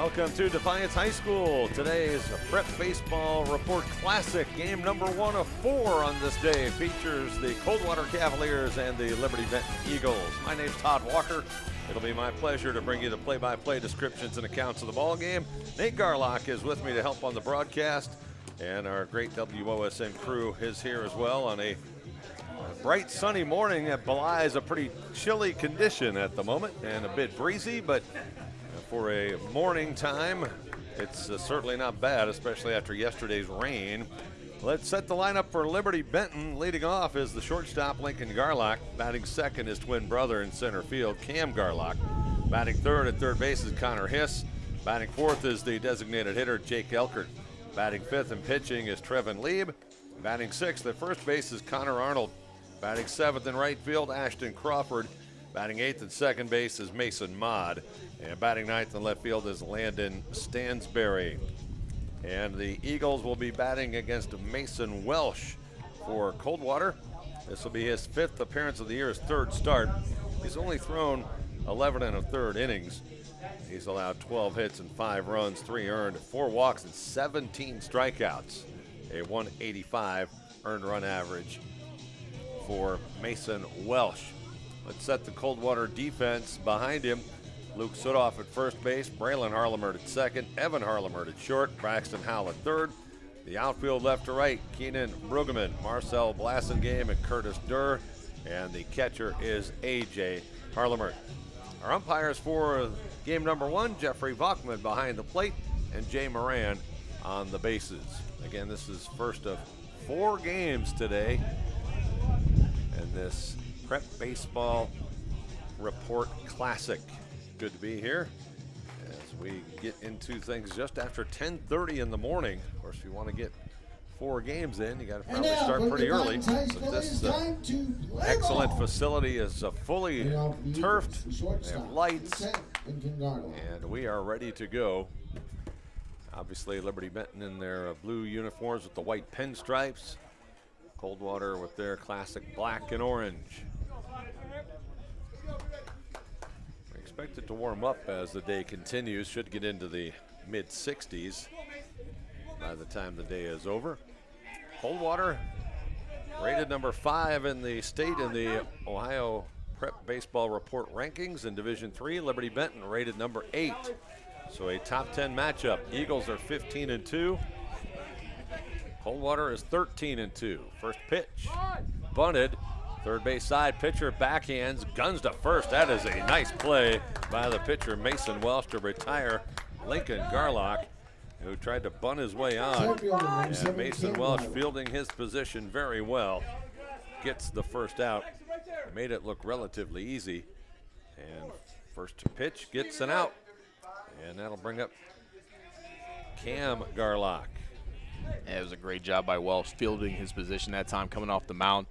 Welcome to Defiance High School. Today is a Prep Baseball Report Classic. Game number one of four on this day features the Coldwater Cavaliers and the Liberty Benton Eagles. My name's Todd Walker. It'll be my pleasure to bring you the play-by-play descriptions and accounts of the ball game. Nate Garlock is with me to help on the broadcast, and our great WOSN crew is here as well on a bright sunny morning that belies a pretty chilly condition at the moment and a bit breezy, but for a morning time, it's uh, certainly not bad, especially after yesterday's rain. Let's set the lineup for Liberty Benton. Leading off is the shortstop Lincoln Garlock. Batting second is twin brother in center field, Cam Garlock. Batting third at third base is Connor Hiss. Batting fourth is the designated hitter, Jake Elkert. Batting fifth and pitching is Trevin Lieb. Batting sixth at first base is Connor Arnold. Batting seventh in right field, Ashton Crawford. Batting eighth at second base is Mason Mott. And batting ninth in left field is Landon Stansberry. And the Eagles will be batting against Mason Welsh for Coldwater. This will be his fifth appearance of the year, his third start. He's only thrown 11 and a third innings. He's allowed 12 hits and five runs, three earned, four walks, and 17 strikeouts. A 185 earned run average for Mason Welsh. Let's set the Coldwater defense behind him. Luke Sudoff at first base, Braylon Harlemert at second, Evan Harlemert at short, Braxton Howell at third. The outfield left to right, Keenan Brueggemann, Marcel Blassengame, and Curtis Durr. And the catcher is A.J. Harlemert. Our umpires for game number one, Jeffrey Vachman behind the plate, and Jay Moran on the bases. Again, this is first of four games today in this Prep Baseball Report Classic good to be here as we get into things just after 10:30 in the morning. Of course, if you want to get four games in, you got to probably start pretty early. But But this uh, excellent facility is uh, fully turfed. They have lights, and we are ready to go. Obviously, Liberty Benton in their uh, blue uniforms with the white pinstripes. Coldwater with their classic black and orange. Expect it to warm up as the day continues. Should get into the mid 60s by the time the day is over. Coldwater rated number five in the state in the Ohio Prep Baseball Report rankings in Division Three. Liberty Benton rated number eight. So a top 10 matchup. Eagles are 15 and two. Coldwater is 13 and two. First pitch, bunted, Third base side, pitcher backhands, guns to first. That is a nice play by the pitcher, Mason Welsh, to retire Lincoln Garlock, who tried to bunt his way on. And Mason Welsh fielding his position very well. Gets the first out. Made it look relatively easy. And first pitch gets an out. And that'll bring up Cam Garlock. it was a great job by Welsh fielding his position that time coming off the mound.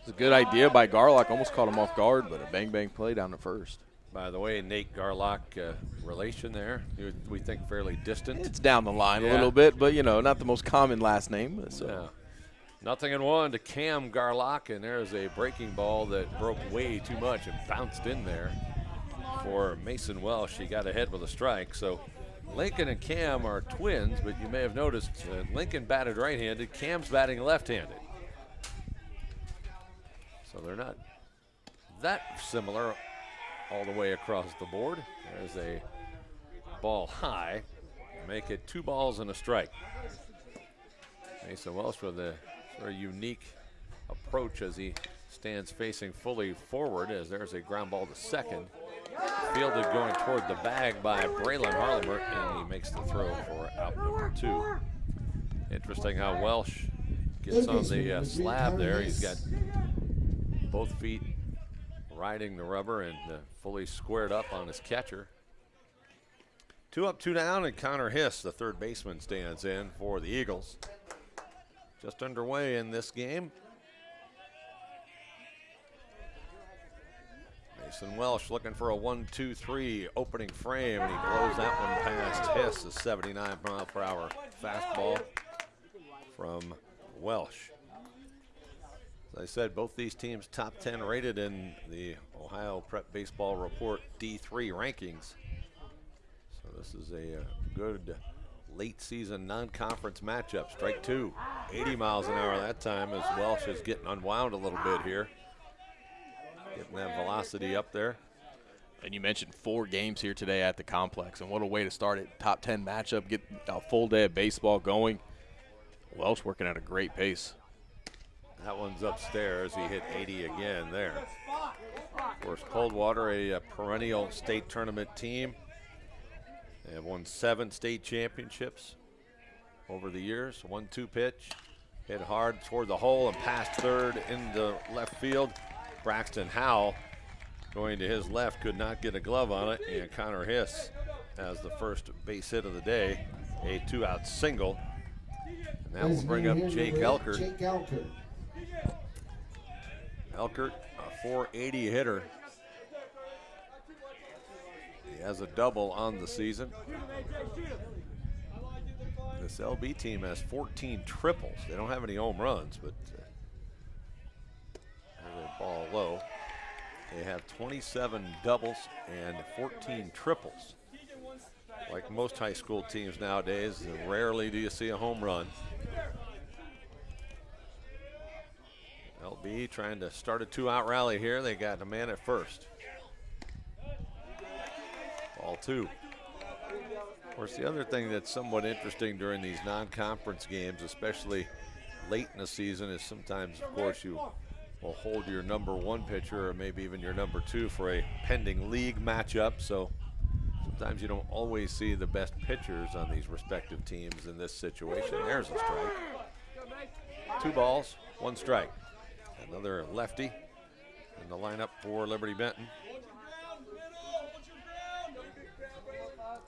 It's a good idea by Garlock. Almost caught him off guard, but a bang bang play down to first. By the way, Nate Garlock, uh, relation there, we think fairly distant. It's down the line yeah. a little bit, but you know, not the most common last name. So. Yeah. Nothing in one to Cam Garlock, and there's a breaking ball that broke way too much and bounced in there for Mason Welsh. He got ahead with a strike. So Lincoln and Cam are twins, but you may have noticed uh, Lincoln batted right-handed, Cam's batting left-handed. So they're not that similar all the way across the board. There's a ball high. Make it two balls and a strike. Mason Welsh with a sort of unique approach as he stands facing fully forward as there's a ground ball to second. Fielded going toward the bag by Braylon Harlemert, and he makes the throw for out number two. Interesting how Welsh gets on the uh, slab there. He's got both feet riding the rubber and uh, fully squared up on his catcher. Two up, two down, and Connor Hiss, the third baseman, stands in for the Eagles. Just underway in this game. Mason Welsh looking for a one, two, three opening frame, and he blows that one past Hiss, a 79 mile per hour fastball from Welsh. As I said, both these teams top 10 rated in the Ohio Prep Baseball Report D3 rankings. So This is a uh, good late season non-conference matchup. Strike two, 80 miles an hour that time as Welsh is getting unwound a little bit here. Getting that velocity up there. And you mentioned four games here today at the complex, and what a way to start it. Top 10 matchup, get a full day of baseball going. Welsh working at a great pace. That one's upstairs. He hit 80 again there. Of course, Coldwater, a, a perennial state tournament team. They have won seven state championships over the years. One two pitch, hit hard toward the hole and passed third into left field. Braxton Howell going to his left could not get a glove on it, and Connor Hiss has the first base hit of the day, a two-out single. And that will bring up Jake Elkert. Jake Elkert. Elkert, a 480 hitter. He has a double on the season. This LB team has 14 triples. They don't have any home runs, but uh, ball low. They have 27 doubles and 14 triples. Like most high school teams nowadays, rarely do you see a home run. LB trying to start a two-out rally here. They got a man at first. Ball two. Of course, the other thing that's somewhat interesting during these non-conference games, especially late in the season, is sometimes, of course, you will hold your number one pitcher or maybe even your number two for a pending league matchup. So sometimes you don't always see the best pitchers on these respective teams in this situation. There's a strike. Two balls, one strike. Another lefty in the lineup for Liberty Benton.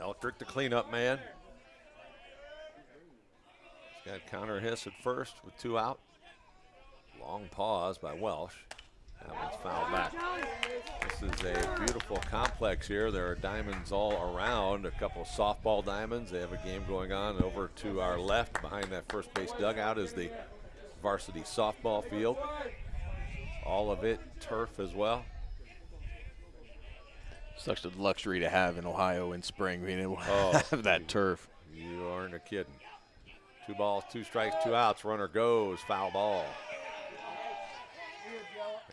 Elkert, the cleanup man. He's got Connor Hiss at first with two out. Long pause by Welsh. That one's fouled back. This is a beautiful complex here. There are diamonds all around, a couple of softball diamonds. They have a game going on over to our left. Behind that first base dugout is the varsity softball field. All of it turf as well. Such a luxury to have in Ohio in spring, being able to Oh. have that turf. You aren't a kidding. Two balls, two strikes, two outs. Runner goes, foul ball.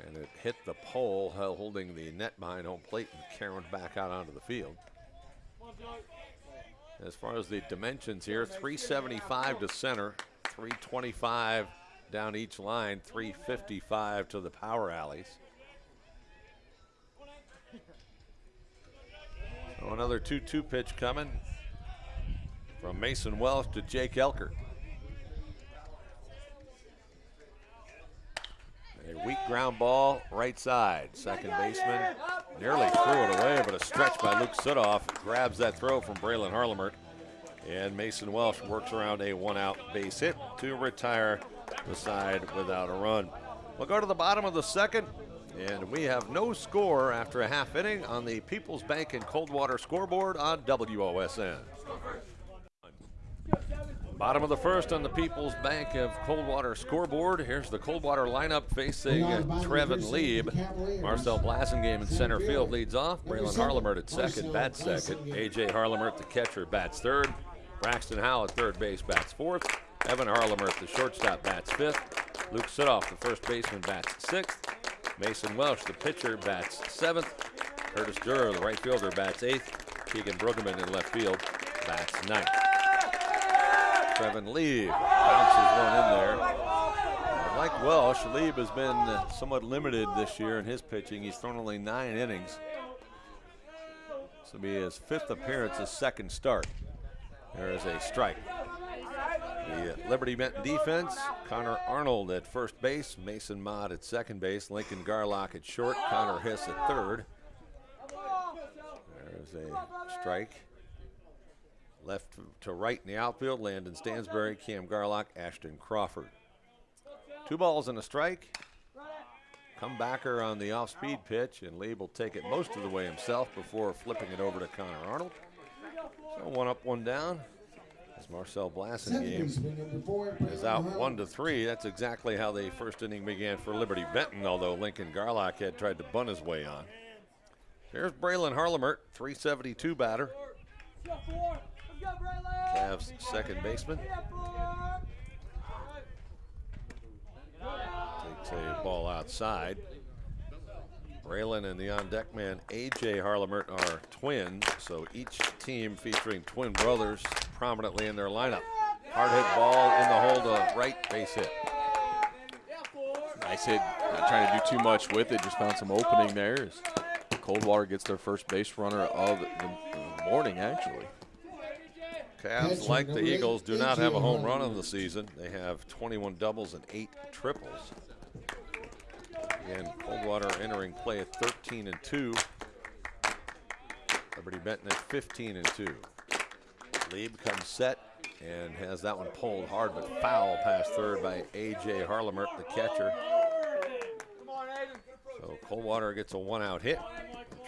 And it hit the pole, uh, holding the net behind home plate and carried back out onto the field. As far as the dimensions here, 375 to center, 325 down each line, 355 to the power alleys. So another 2 2 pitch coming from Mason Welsh to Jake Elker. A weak ground ball, right side. Second baseman nearly threw it away, but a stretch by Luke Sudoff grabs that throw from Braylon Harlemert. And Mason Welsh works around a one out base hit to retire the side without a run. We'll go to the bottom of the second, and we have no score after a half inning on the People's Bank and Coldwater scoreboard on WOSN. Bottom of the first on the People's Bank of Coldwater scoreboard. Here's the Coldwater lineup facing Trevin Lieb. Marcel Blasingame in center field leads off. Braylon Harlemert at second, bats second. AJ Harlemert, the catcher, bats third. Braxton Howell at third base, bats fourth. Evan Harlemert, the shortstop, bats fifth. Luke Sudoff, the first baseman, bats sixth. Mason Welsh, the pitcher, bats seventh. Curtis Durer, the right fielder, bats eighth. Keegan Brueggemann in left field, bats ninth. Trevin Lieb bounces one in there. Uh, Like Welsh, Lieb has been somewhat limited this year in his pitching. He's thrown only nine innings. This will be his fifth appearance, his second start. There is a strike. The Liberty Benton defense, Connor Arnold at first base, Mason Mott at second base, Lincoln Garlock at short, Connor Hiss at third. There's a strike. Left to right in the outfield, Landon Stansberry, Cam Garlock, Ashton Crawford. Two balls and a strike. Comebacker on the off-speed pitch, and Lieb will take it most of the way himself before flipping it over to Connor Arnold. So one up, one down. As Marcel Second Blasingame baseman, number four, is out one to three. That's exactly how the first inning began for Liberty Benton, although Lincoln Garlock had tried to bunt his way on. There's Braylon Harlemert, 372 batter. Cavs second baseman. Takes a ball outside. Braylon and the on deck man AJ Harlemert are twins, so each team featuring twin brothers prominently in their lineup. Hard hit ball in the hole to right base hit. Nice hit. Not trying to do too much with it. Just found some opening there. As Coldwater gets their first base runner of the morning, actually. Cavs, like the Eagles, do not have a home run on the season. They have 21 doubles and eight triples. Again, Coldwater entering play at 13 and 2. Liberty Benton at 15 and 2. Lieb comes set and has that one pulled hard but foul past third by A.J. Harlemert, the catcher. So Coldwater gets a one out hit.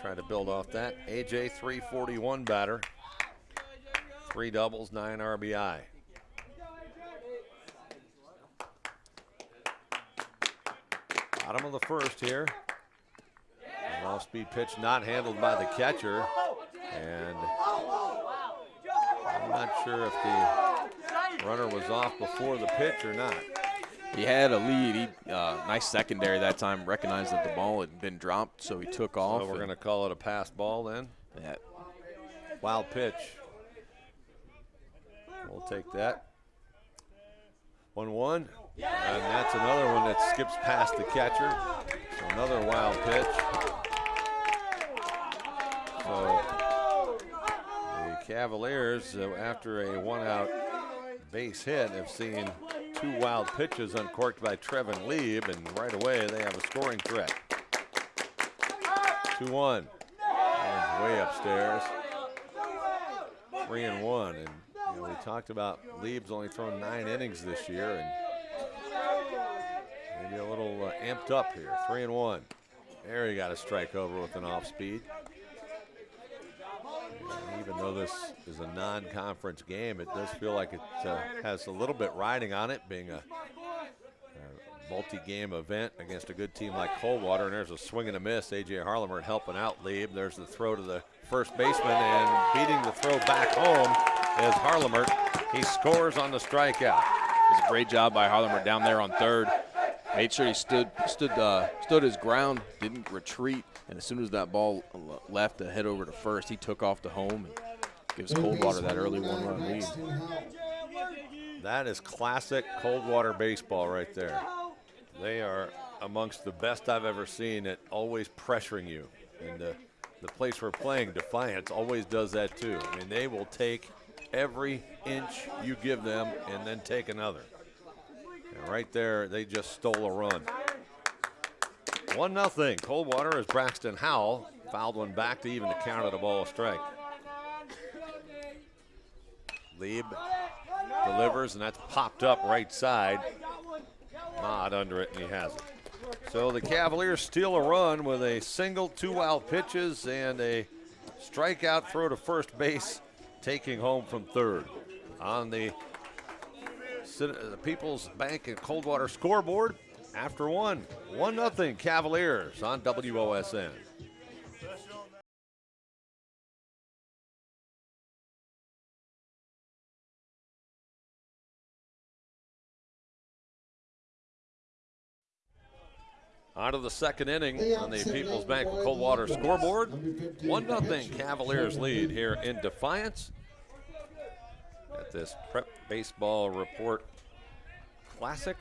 Trying to build off that. A.J. 341 batter. Three doubles, nine RBI. Bottom of the first here. An off-speed pitch not handled by the catcher. And I'm not sure if the runner was off before the pitch or not. He had a lead. He uh, nice secondary that time. Recognized that the ball had been dropped, so he took off. So we're going to call it a pass ball then. Yeah. Wild pitch. We'll take that. 1 1. And that's another one that skips past the catcher. So another wild pitch. So the Cavaliers, uh, after a one out base hit, have seen two wild pitches uncorked by Trevin Lieb, and right away they have a scoring threat. 2 1. Way upstairs. 3 and 1. And you know, we talked about Lieb's only thrown nine innings this year, and maybe a little uh, amped up here. Three and one. There he got a strike over with an off speed. And even though this is a non-conference game, it does feel like it uh, has a little bit riding on it, being a, a multi-game event against a good team like Coldwater. And there's a swing and a miss. AJ Harlemer helping out Lieb. There's the throw to the first baseman and beating the throw back home is Harlemer. He scores on the strikeout. It was a great job by Harlemer down there on third. Made sure he stood stood uh, stood his ground, didn't retreat, and as soon as that ball left to head over to first, he took off to home and gives Coldwater that early one-run lead. That is classic Coldwater baseball right there. They are amongst the best I've ever seen at always pressuring you. And the, the place we're playing, Defiance, always does that too. I mean, they will take every inch you give them and then take another. Right there, they just stole a run. One nothing. Coldwater as Braxton Howell fouled one back to even the count of the ball strike. Lieb delivers, and that's popped up right side. Not under it, and he has it. So the Cavaliers steal a run with a single, two wild pitches, and a strikeout throw to first base taking home from third. On the, the uh, People's Bank and Coldwater scoreboard, after one, 1 0 Cavaliers on WOSN. On to the second inning on the People's Bank of Coldwater scoreboard. 1 0 Cavaliers lead here in Defiance this Prep Baseball Report Classic.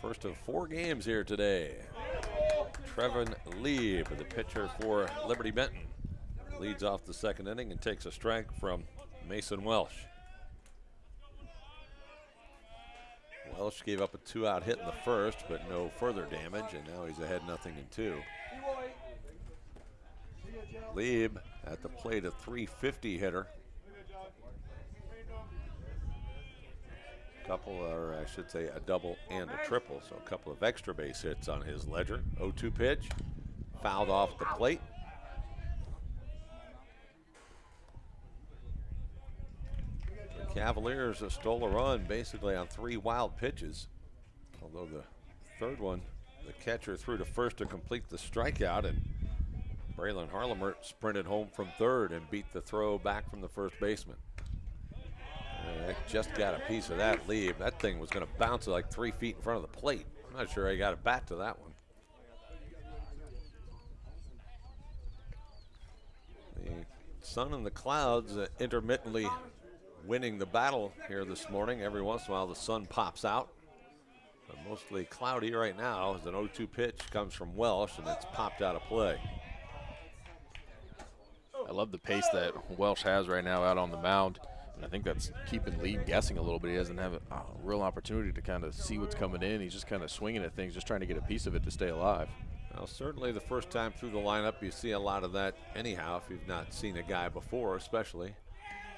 First of four games here today. Trevin Lieb, the pitcher for Liberty Benton, leads off the second inning and takes a strike from Mason Welsh. Welsh gave up a two-out hit in the first, but no further damage, and now he's ahead nothing in two. Lieb at the plate, a 350 hitter. Couple, or I should say, a double and a triple, so a couple of extra base hits on his ledger. 0-2 pitch, fouled off the plate. The Cavaliers stole a run basically on three wild pitches. Although the third one, the catcher threw to first to complete the strikeout, and Braylon Harlemer sprinted home from third and beat the throw back from the first baseman. Uh, just got a piece of that lead. That thing was going to bounce like three feet in front of the plate. I'm not sure I got a bat to that one. The sun and the clouds uh, intermittently winning the battle here this morning. Every once in a while, the sun pops out. But mostly cloudy right now as an 0-2 pitch comes from Welsh and it's popped out of play. I love the pace that Welsh has right now out on the mound. I think that's keeping Lee guessing a little bit. He doesn't have a, a real opportunity to kind of see what's coming in. He's just kind of swinging at things, just trying to get a piece of it to stay alive. Well, certainly the first time through the lineup, you see a lot of that anyhow if you've not seen a guy before, especially.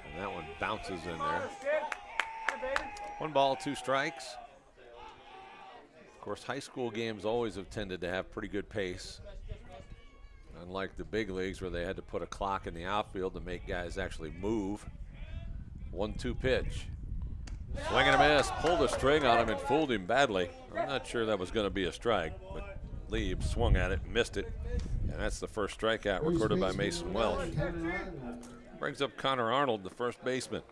And that one bounces in there. One ball, two strikes. Of course, high school games always have tended to have pretty good pace. Unlike the big leagues where they had to put a clock in the outfield to make guys actually move. One-two pitch. Swing and a miss. Pulled a string on him and fooled him badly. I'm not sure that was going to be a strike, but Lieb swung at it, missed it, and that's the first strikeout recorded by Mason Welsh. Brings up Connor Arnold, the first baseman.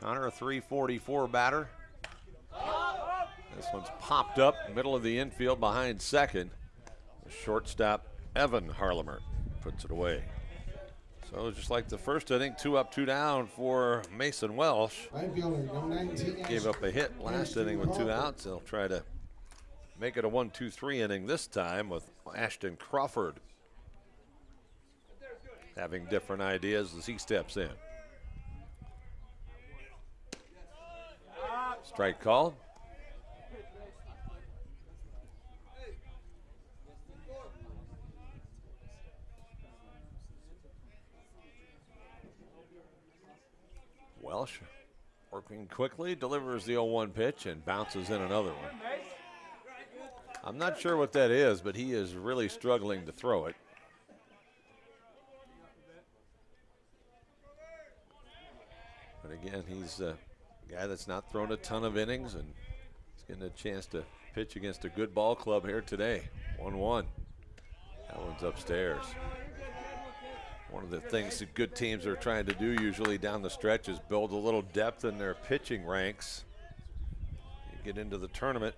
Connor, a 344 batter. This one's popped up, middle of the infield behind second. Shortstop, Evan Harlemer, puts it away. So just like the first inning, two up, two down for Mason Welsh. Gave up a hit last inning with two outs. They'll try to make it a one, two, three inning this time with Ashton Crawford having different ideas as he steps in. Strike call. Welsh working quickly, delivers the 0-1 pitch and bounces in another one. I'm not sure what that is, but he is really struggling to throw it. But again, he's a guy that's not thrown a ton of innings and he's getting a chance to pitch against a good ball club here today. 1-1. That one's upstairs. One of the things that good teams are trying to do usually down the stretch is build a little depth in their pitching ranks. You get into the tournament,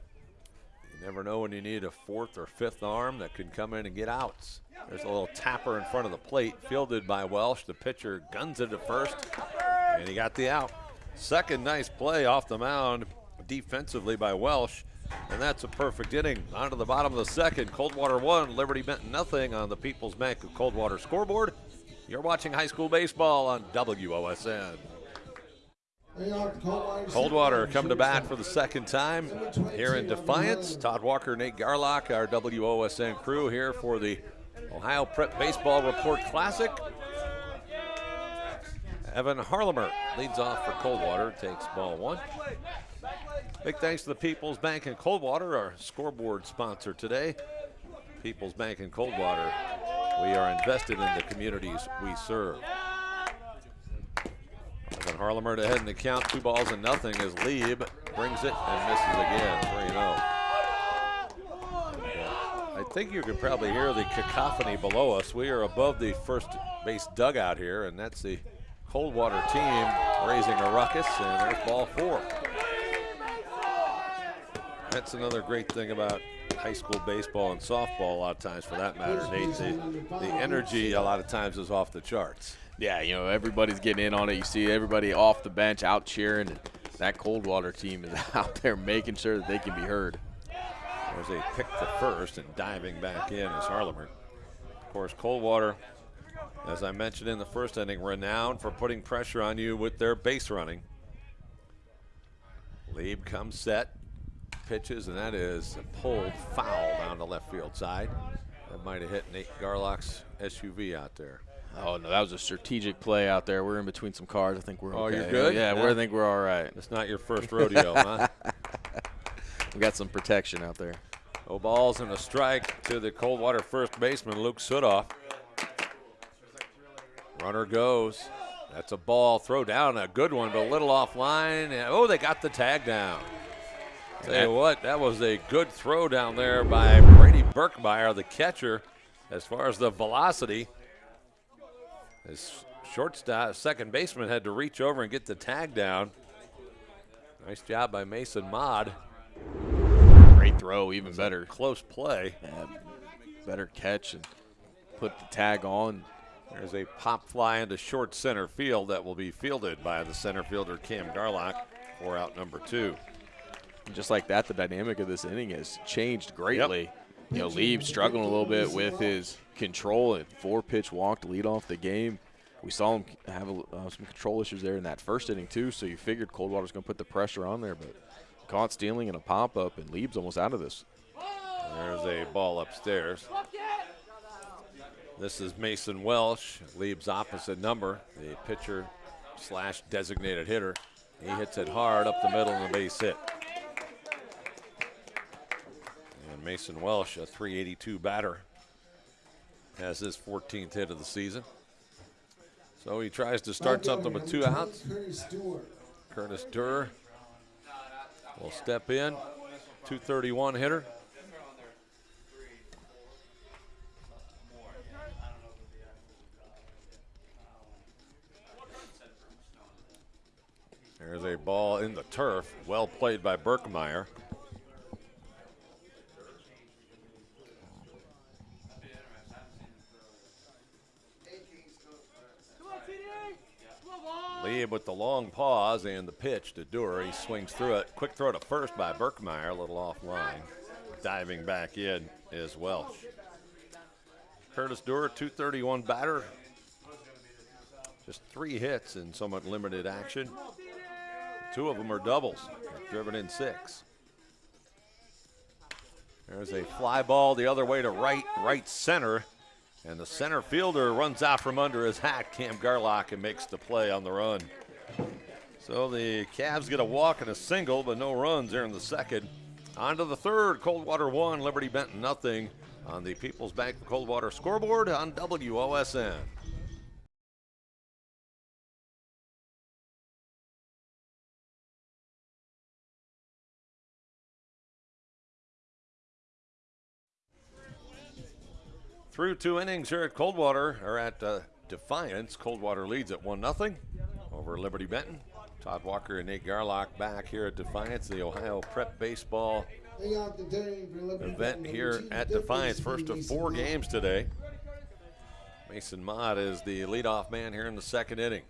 you never know when you need a fourth or fifth arm that can come in and get outs. There's a little tapper in front of the plate, fielded by Welsh. The pitcher guns it at first, and he got the out. Second nice play off the mound defensively by Welsh. And that's a perfect inning. On to the bottom of the second. Coldwater one, Liberty Benton nothing on the People's Bank of Coldwater scoreboard. You're watching high school baseball on WOSN. Coldwater come to bat for the second time here in Defiance. Todd Walker, Nate Garlock, our WOSN crew here for the Ohio Prep Baseball Report Classic. Evan Harlemer leads off for Coldwater, takes ball one. Big thanks to the People's Bank in Coldwater, our scoreboard sponsor today. People's Bank in Coldwater, we are invested in the communities we serve. Evan Harlemer to head in the count, two balls and nothing as Lieb brings it and misses again, 3 0. I think you can probably hear the cacophony below us. We are above the first base dugout here, and that's the Coldwater team raising a ruckus, and there's ball four. That's another great thing about high school baseball and softball a lot of times for that matter, Nate. The, the energy a lot of times is off the charts. Yeah, you know, everybody's getting in on it. You see everybody off the bench out cheering. And that Coldwater team is out there making sure that they can be heard. There's a pick to first and diving back in is Harlemer. Of course, Coldwater, as I mentioned in the first inning, renowned for putting pressure on you with their base running. Lieb comes set, pitches, and that is a pulled foul down the left field side. That might have hit Nate Garlock's SUV out there. Oh no, that was a strategic play out there. We're in between some cars. I think we're oh, okay. you're good. Yeah, yeah. we I think we're all right. It's not your first rodeo, huh? We got some protection out there. Oh, balls and a strike to the Coldwater first baseman Luke Sudoff. Runner goes. That's a ball. Throw down a good one, but a little offline. Oh, they got the tag down. Tell you what, that was a good throw down there by Brady Burkmeyer, the catcher, as far as the velocity. His shortstop, second baseman had to reach over and get the tag down. Nice job by Mason Mott. Great throw, even better. Close play. Yeah, better catch and put the tag on. There's a pop fly into short center field that will be fielded by the center fielder Cam Garlock for out number two. And just like that, the dynamic of this inning has changed greatly. Yep. You know, Lieb struggling a little bit with his control and four pitch walk to lead off the game. We saw him have a, uh, some control issues there in that first inning too, so you figured Coldwater's going to put the pressure on there, but caught stealing and a pop up, and Lieb's almost out of this. There's a ball upstairs. This is Mason Welsh, Lieb's opposite number, the pitcher slash designated hitter. He hits it hard up the middle and a base hit. And Mason Welsh, a 382 batter, has his 14th hit of the season. So he tries to start something with two outs. Curtis Durr. Will step in, 231 hitter. There's a ball in the turf. Well played by Berkmeyer. With the long pause and the pitch to Durr. He swings through it. Quick throw to first by Berkmeyer, a little offline. Diving back in is Welsh. Curtis Durr, 231 batter. Just three hits in somewhat limited action. Two of them are doubles, driven in six. There's a fly ball the other way to right, right center. And the center fielder runs out from under his hat, Cam Garlock, and makes the play on the run. So the Cavs get a walk and a single, but no runs there in the second. On to the third, Coldwater one, Liberty Benton nothing on the People's Bank Coldwater scoreboard on WOSN. Through two innings here at Coldwater, or at uh, Defiance, Coldwater leads at 1 0 over Liberty Benton. Todd Walker and Nate Garlock back here at Defiance, the Ohio Prep Baseball event here at Defiance. First of four games today. Mason Mott is the leadoff man here in the second inning.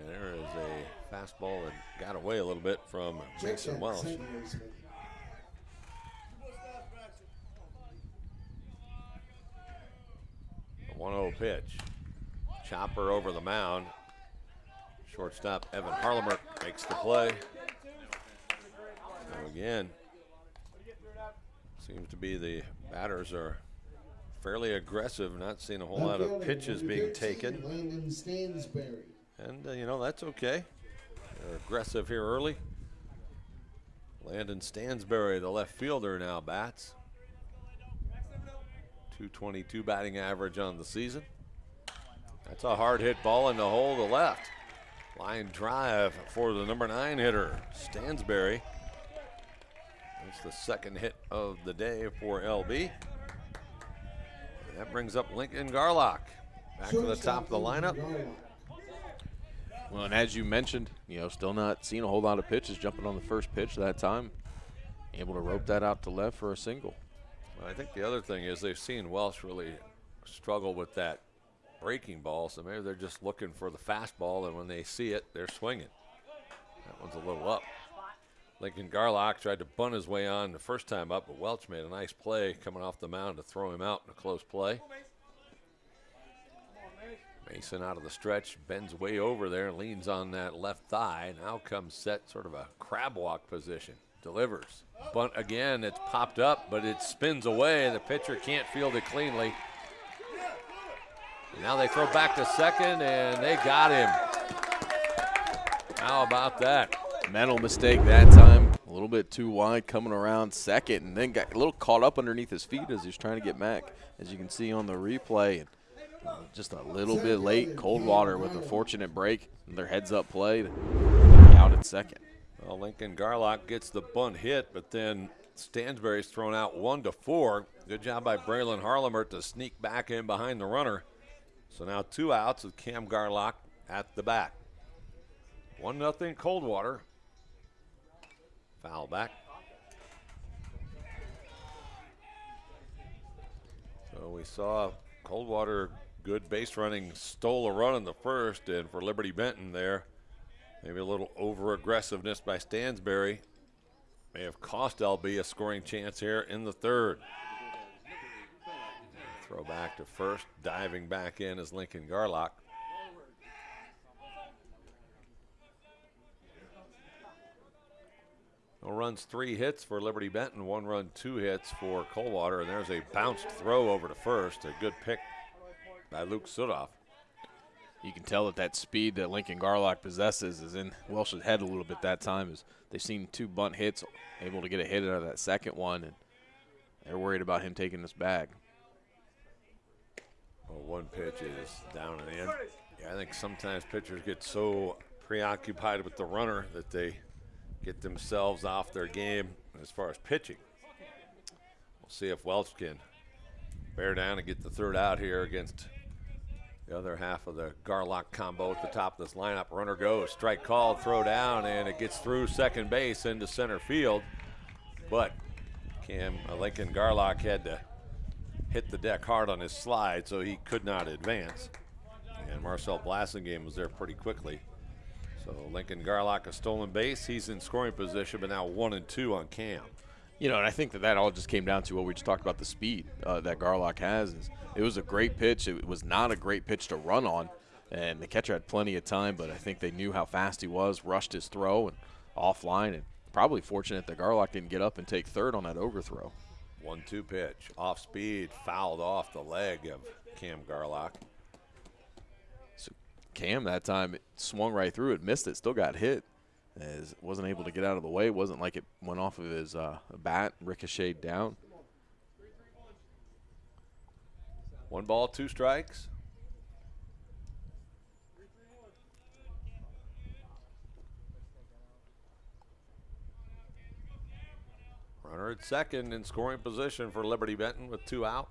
And there is a fastball that got away a little bit from Mason Welsh. 1 0 pitch. Chopper over the mound. Shortstop Evan Harlemer makes the play. So again, seems to be the batters are fairly aggressive, not seeing a whole lot of pitches being taken. And, uh, you know, that's okay. They're aggressive here early. Landon Stansberry, the left fielder, now bats. 222 batting average on the season. That's a hard hit ball in the hole to left. Line drive for the number nine hitter, Stansberry. That's the second hit of the day for LB. And that brings up Lincoln Garlock back to the top of the lineup. Well, and as you mentioned, you know, still not seeing a whole lot of pitches jumping on the first pitch that time. Able to rope that out to left for a single. I think the other thing is they've seen Welsh really struggle with that breaking ball, so maybe they're just looking for the fastball, and when they see it, they're swinging. That one's a little up. Lincoln Garlock tried to bunt his way on the first time up, but Welsh made a nice play coming off the mound to throw him out in a close play. Mason out of the stretch, bends way over there, leans on that left thigh. Now comes set sort of a crab walk position delivers. Bunt again, it's popped up, but it spins away. The pitcher can't field it cleanly. Now they throw back to second, and they got him. How about that? Mental mistake that time. A little bit too wide coming around second, and then got a little caught up underneath his feet as he's trying to get back, as you can see on the replay. And uh, just a little bit late. Coldwater with a fortunate break. Their heads up play. Out at second. Well, Lincoln Garlock gets the bunt hit, but then Stansberry's thrown out one to four. Good job by Braylon Harlemer to sneak back in behind the runner. So now two outs with Cam Garlock at the bat. One nothing Coldwater. Foul back. So we saw Coldwater good base running stole a run in the first, and for Liberty Benton there, maybe a little over aggressiveness by Stansberry may have cost LB a scoring chance here in the third. Throw back to first, diving back in is Lincoln Garlock. No runs, three hits for Liberty Benton, one run, two hits for Coldwater, and there's a bounced throw over to first. A good pick by Luke Sudoff. You can tell that that speed that Lincoln Garlock possesses is in Welsh's head a little bit that time. Is they've seen two bunt hits, able to get a hit out of that second one, and they're worried about him taking this bag. Well, one pitch is down and in. Yeah, I think sometimes pitchers get so preoccupied with the runner that they get themselves off their game as far as pitching. We'll see if Welsh can bear down and get the third out here against the other half of the Garlock combo at the top of this lineup. Runner goes, strike called, throw down, and it gets through second base into center field. But Cam uh, Lincoln Garlock had to hit the deck hard on his slide, so he could not advance. And Marcel Blassingame was there pretty quickly. So Lincoln Garlock a stolen base. He's in scoring position, but now one and two on Cam. You know, and I think that that all just came down to what we just talked about the speed uh, that Garlock has. It was a great pitch. It was not a great pitch to run on, and the catcher had plenty of time, but I think they knew how fast he was, rushed his throw and offline, and probably fortunate that Garlock didn't get up and take third on that overthrow. One two pitch, off speed, fouled off the leg of Cam Garlock. So Cam that time swung right through it, missed it, still got hit. As wasn't able to get out of the way. It wasn't like it went off of his uh, bat, ricocheted down. One ball, two strikes. Runner at second in scoring position for Liberty Benton with two out.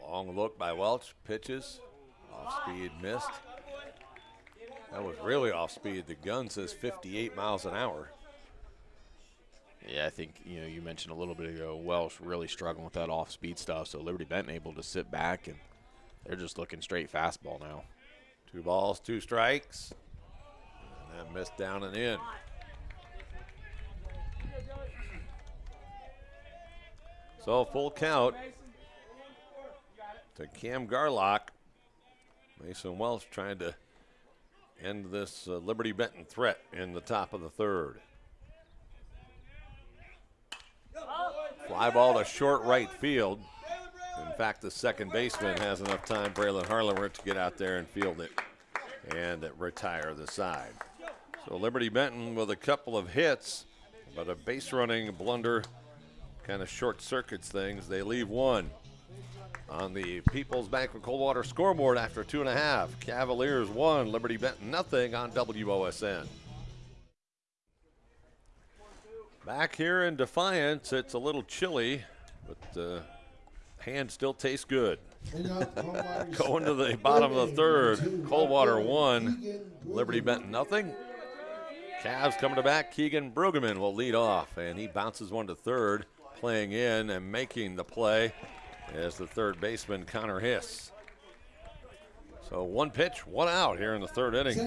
Long look by Welsh, pitches, off speed missed. That was really off speed. The gun says 58 miles an hour. Yeah, I think you know you mentioned a little bit ago Welsh really struggling with that off speed stuff. So Liberty Benton able to sit back and they're just looking straight fastball now. Two balls, two strikes. And that missed down and in. So full count to Cam Garlock. Mason Welsh trying to end this uh, Liberty Benton threat in the top of the third. Fly ball to short right field. In fact, the second baseman has enough time, Braylon Harlemer, to get out there and field it and retire the side. So Liberty Benton with a couple of hits, but a base running blunder kind of short circuits things. They leave one on the People's Bank of Coldwater scoreboard after two and a half. Cavaliers one, Liberty Benton nothing on WOSN. Back here in Defiance, it's a little chilly, but the hand still tastes good. Going to the bottom of the third, Coldwater one, Liberty Benton nothing. Cavs coming to back. Keegan Brueggemann will lead off, and he bounces one to third, playing in and making the play as the third baseman Connor Hiss. So one pitch, one out here in the third inning.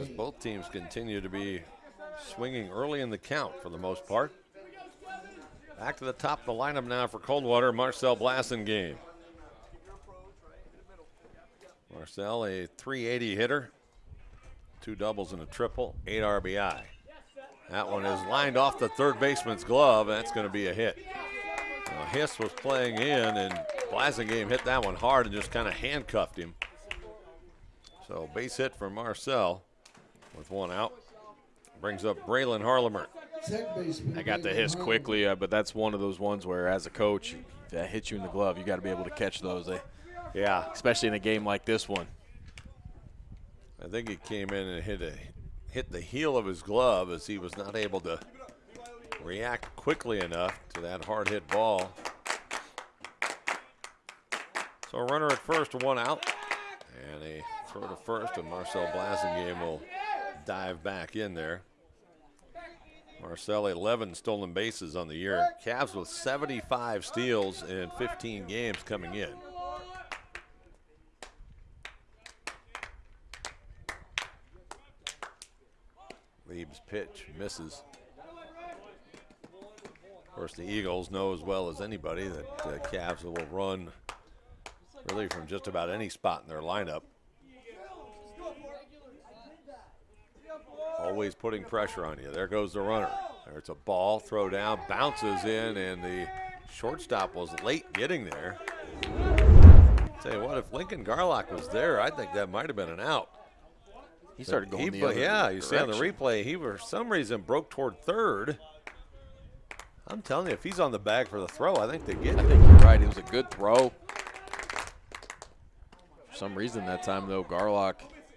As both teams continue to be swinging early in the count for the most part. Back to the top of the lineup now for Coldwater, Marcel Blassingame. Marcel, a 380 hitter, two doubles and a triple, eight RBI. That one is lined off the third baseman's glove, and that's going to be a hit. Now, Hiss was playing in, and Blassingame hit that one hard and just kind of handcuffed him. So base hit for Marcel with one out. Brings up Braylon Harlemer. I got the hiss quickly, uh, but that's one of those ones where, as a coach, if that hits you in the glove, you got to be able to catch those. Eh? Yeah. Especially in a game like this one. I think he came in and hit a hit the heel of his glove as he was not able to react quickly enough to that hard hit ball. So a runner at first, one out. And a throw to first, and Marcel Blasingame will dive back in there. Marcel 11 stolen bases on the year. Cavs with 75 steals in 15 games coming in. Lieb's pitch misses. Of course, the Eagles know as well as anybody that the Cavs will run really from just about any spot in their lineup. Always putting pressure on you. There goes the runner. There's a ball, throw down, bounces in, and the shortstop was late getting there. Tell you what, if Lincoln Garlock was there, I think that might have been an out. He started going he, the other Yeah, you see on the replay, he for some reason broke toward third. I'm telling you, if he's on the bag for the throw, I think they get it. I think you're right. It was a good throw. For some reason that time, though, Garlock,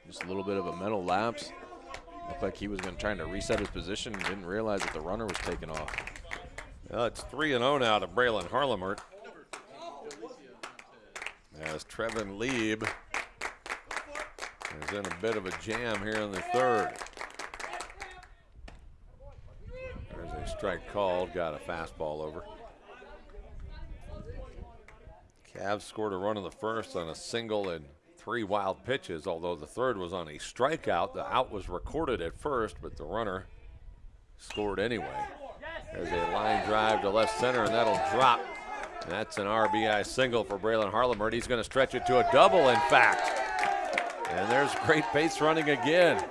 just a little bit of a mental lapse. Looked like he was going to try to reset his position and didn't realize that the runner was taking off. Well, it's 3 and 0 now to Braylon Harlemert. As Trevin Lieb is in a bit of a jam here in the third. There's a strike called, got a fastball over. Cavs scored a run in the first on a single and three wild pitches, although the third was on a strikeout. The out was recorded at first, but the runner scored anyway. There's a line drive to left center, and that'll drop. And that's an RBI single for Braylon Harlemert. He's going to stretch it to a double, in fact. And there's great base running again.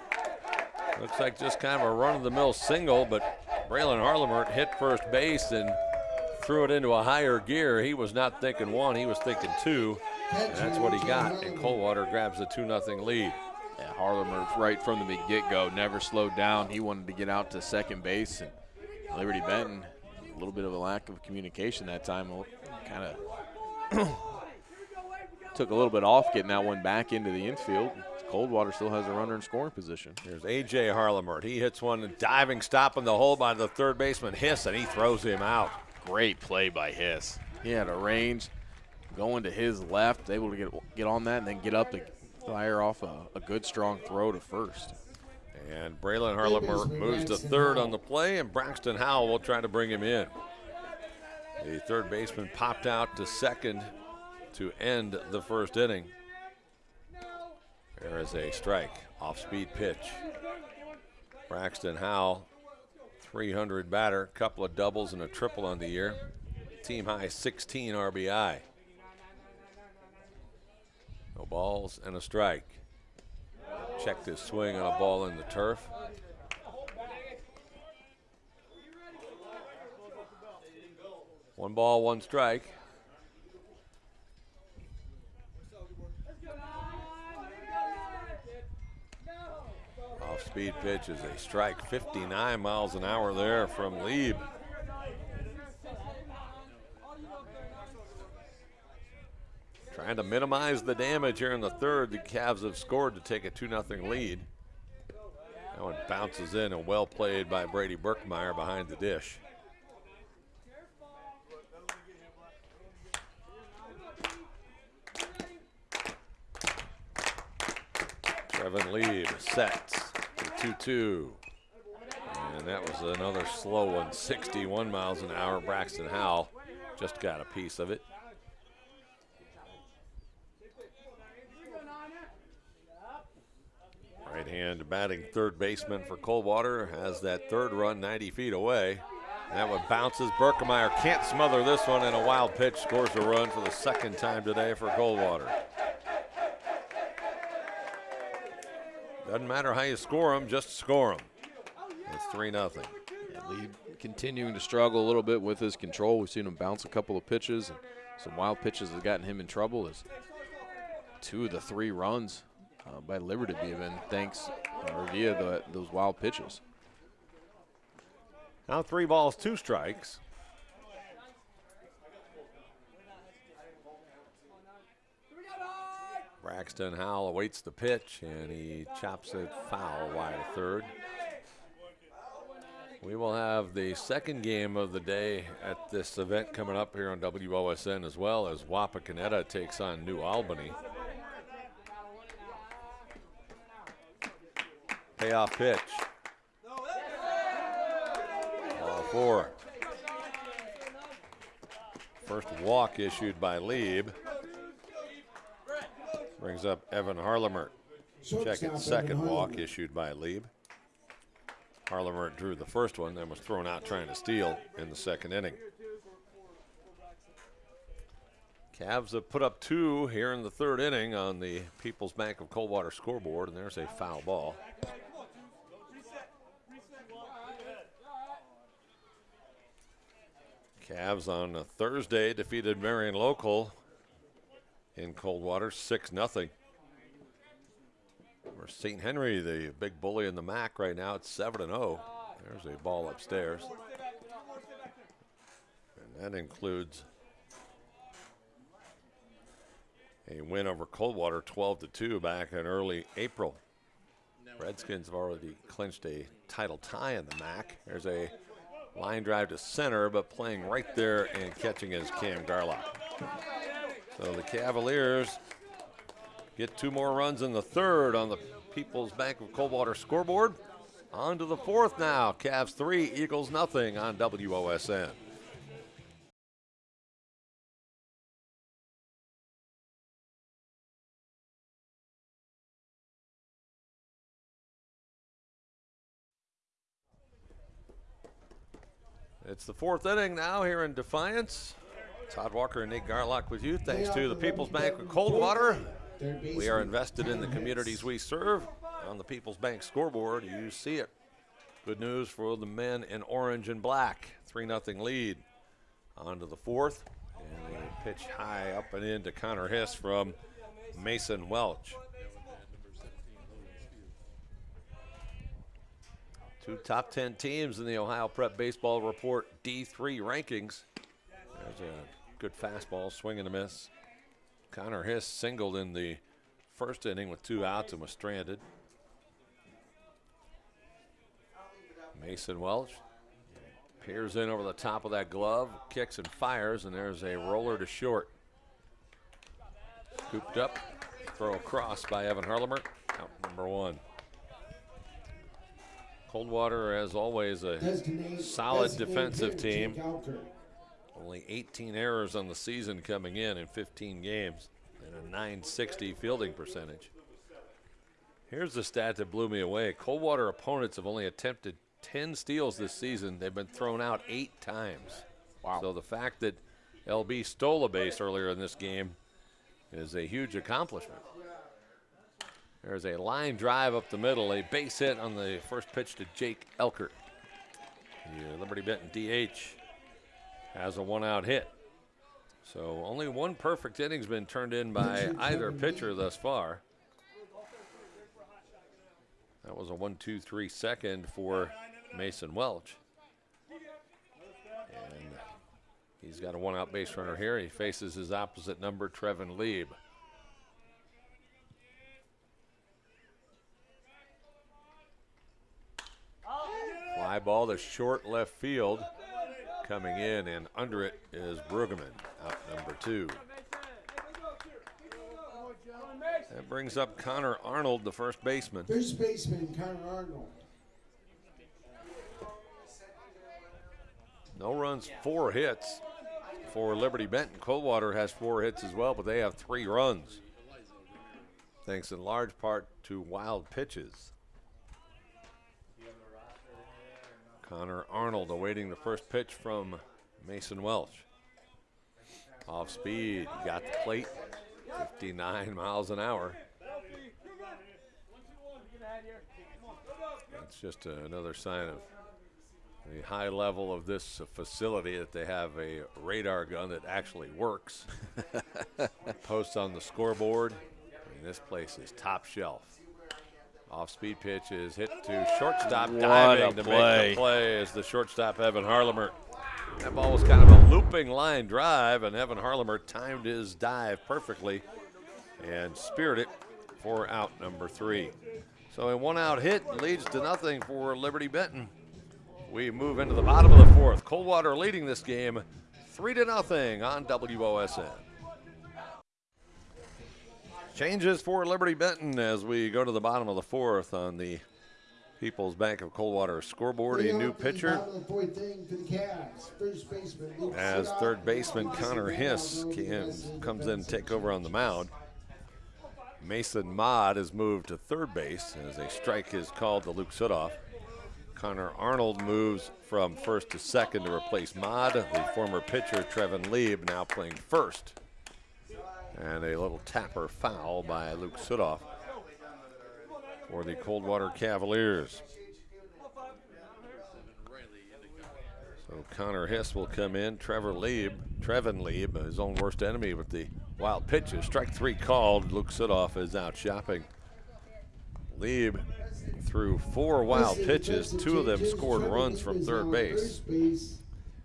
Looks like just kind of a run-of-the-mill single, but Braylon Harlemert hit first base and threw it into a higher gear. He was not thinking one, he was thinking two. And that's what he got. And Coldwater grabs the 2 0 lead. Yeah, Harlemer, right from the get-go, never slowed down. He wanted to get out to second base, and Liberty Benton, a little bit of a lack of communication that time, kind of took a little bit off getting that one back into the infield. Coldwater still has a runner in scoring position. Here's A.J. Harlemert. He hits one, diving stop in the hole by the third baseman Hiss, and he throws him out. Great play by Hiss. He had a range going to his left, able to get get on that and then get up to fire off a, a good strong throw to first. And Braylon Harlemert moves to third on the play, and Braxton Howell will try to bring him in. The third baseman popped out to second to end the first inning. There is a strike, off speed pitch. Braxton Howell, 300 batter, couple of doubles and a triple on the year. Team high 16 RBI. No balls and a strike. Checked his swing on a ball in the turf. One ball, one strike. Speed pitch is a strike. 59 miles an hour there from Lieb. Trying to minimize the damage here in the third. The Cavs have scored to take a 2 0 lead. That one bounces in and well played by Brady Burkmeyer behind the dish. Trevin Lieb sets to 2 2. And that was another slow one, 61 miles an hour. Braxton Howell just got a piece of it. Right hand batting third baseman for Coldwater has that third run 90 feet away. That one bounces. Berkemeyer can't smother this one, and a wild pitch scores a run for the second time today for Coldwater. Doesn't matter how you score them, just score them. It's 3 0. Yeah, Lee continuing to struggle a little bit with his control. We've seen him bounce a couple of pitches, and some wild pitches have gotten him in trouble. As two of the three runs uh, by Liberty have been thanks or via the, those wild pitches. Now three balls, two strikes. Braxton Howell awaits the pitch and he chops it foul wide of third. We will have the second game of the day at this event coming up here on WOSN as well as Wapakoneta takes on New Albany. Payoff pitch. Ball four. First walk issued by Lieb. Brings up Evan Harlemer. Check it, second walk issued by Lieb. Harlemer drew the first one, then was thrown out trying to steal in the second inning. Cavs have put up two here in the third inning on the People's Bank of Coldwater scoreboard, and there's a foul ball. Cavs on Thursday defeated Marion Local in Coldwater, 6 0. Or St. Henry, the big bully in the MAC right now, it's 7 0. There's a ball upstairs. And that includes a win over Coldwater 12 to 2 back in early April. Redskins have already clinched a title tie in the MAC. There's a line drive to center, but playing right there and catching is Cam Garlock. So the Cavaliers get two more runs in the third on the People's Bank of Coldwater scoreboard. On to the fourth now. Cavs three, Eagles nothing on WOSN. It's the fourth inning now here in Defiance. Todd Walker and Nick Garlock with you. Thanks to the People's Bank of Coldwater. We are invested in the communities we serve. On the People's Bank scoreboard, you see it. Good news for the men in orange and black. 3 0 lead. On to the fourth. And a pitch high up and in to Connor Hiss from Mason Welsh. Two top 10 teams in the Ohio Prep Baseball Report D3 rankings. There's a good fastball, swing and a miss. Connor Hiss singled in the first inning with two outs and was stranded. Mason Welsh peers in over the top of that glove, kicks and fires, and there's a roller to short. Scooped up, throw across by Evan Harlemer, out number one. Coldwater, as always, a solid defensive team. Only 18 errors on the season coming in in 15 games and a 960 fielding percentage. Here's the stat that blew me away. Coldwater opponents have only attempted 10 steals this season. They've been thrown out eight times. Wow. So the fact that LB stole a base earlier in this game is a huge accomplishment. There's a line drive up the middle, a base hit on the first pitch to Jake Elkert. The Liberty Benton DH has a one out hit. So only one perfect inning's been turned in by either pitcher thus far. That was a one, two, three second for Mason Welsh. And he's got a one out base runner here. He faces his opposite number, Trevin Lieb. Fly ball to short left field. Coming in and under it is Brueggemann, out number two. That brings up Connor Arnold, the first baseman. First baseman, Connor Arnold. No runs, four hits for Liberty Benton. Coldwater has four hits as well, but they have three runs. Thanks in large part to wild pitches. Connor Arnold awaiting the first pitch from Mason Welsh. Off speed, got the plate, 59 miles an hour. That's just another sign of the high level of this facility that they have a radar gun that actually works. Posts on the scoreboard. I mean, this place is top shelf. Off speed pitch is hit to shortstop, What diving to play. make the play as the shortstop Evan Harlemer. That ball was kind of a looping line drive, and Evan Harlemer timed his dive perfectly and speared it for out number three. So a one out hit leads to nothing for Liberty Benton. We move into the bottom of the fourth. Coldwater leading this game three to nothing on WOSN. Changes for Liberty Benton as we go to the bottom of the fourth on the People's Bank of Coldwater scoreboard. A new pitcher as third baseman Connor Hiss comes in to take over on the mound. Mason Mod is moved to third base as a strike is called to Luke Sudoff. Connor Arnold moves from first to second to replace Mod. The former pitcher Trevin Lieb now playing first. And a little tapper foul by Luke Sudoff for the Coldwater Cavaliers. So Connor Hiss will come in. Trevor Lieb, Trevin Lieb, his own worst enemy with the wild pitches. Strike three called. Luke Sudoff is out shopping. Lieb threw four wild pitches. Two of them scored runs from third base.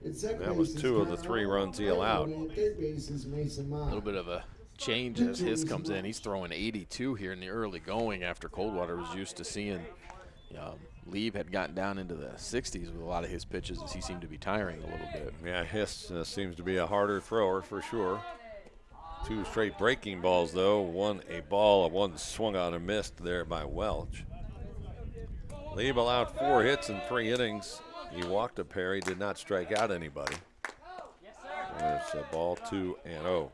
That was two of the three runs he allowed. A little bit of a change as Hiss comes in. He's throwing 82 here in the early going after Coldwater was used to seeing um, had gotten down into the 60s with a lot of his pitches as he seemed to be tiring a little bit. Yeah, Hiss uh, seems to be a harder thrower for sure. Two straight breaking balls, though. One a ball, one swung on and missed there by Welsh. Lieb allowed four hits in three innings. He walked a pair. He did not strike out anybody. There's a ball two and oh.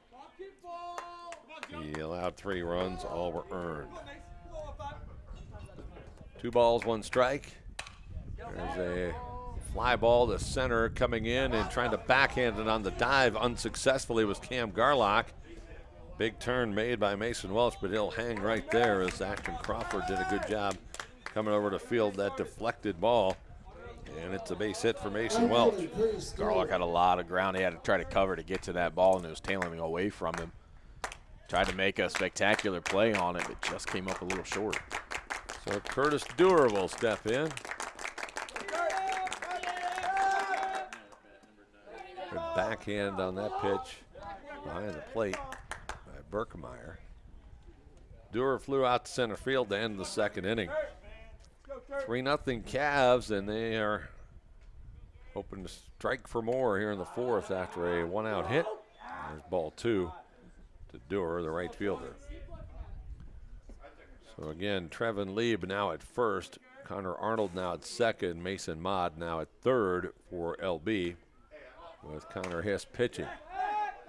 He allowed three runs, all were earned. Two balls, one strike. There's a fly ball to center coming in and trying to backhand it on the dive unsuccessfully was Cam Garlock. Big turn made by Mason Welsh, but he'll hang right there as Ashton Crawford did a good job coming over to field that deflected ball. And it's a base hit for Mason Welsh. Garlock had a lot of ground he had to try to cover to get to that ball, and it was tailing away from him. Tried to make a spectacular play on it, but just came up a little short. So Curtis Dewar will step in. Backhand on that pitch behind the plate by Berkemeyer. Dewar flew out to center field to end the second inning. 3 nothing Cavs, and they are hoping to strike for more here in the fourth after a one out hit. There's ball two to Dewar, the right fielder. So again, Trevin Lieb now at first, Connor Arnold now at second, Mason Mott now at third for LB with Connor Hiss pitching.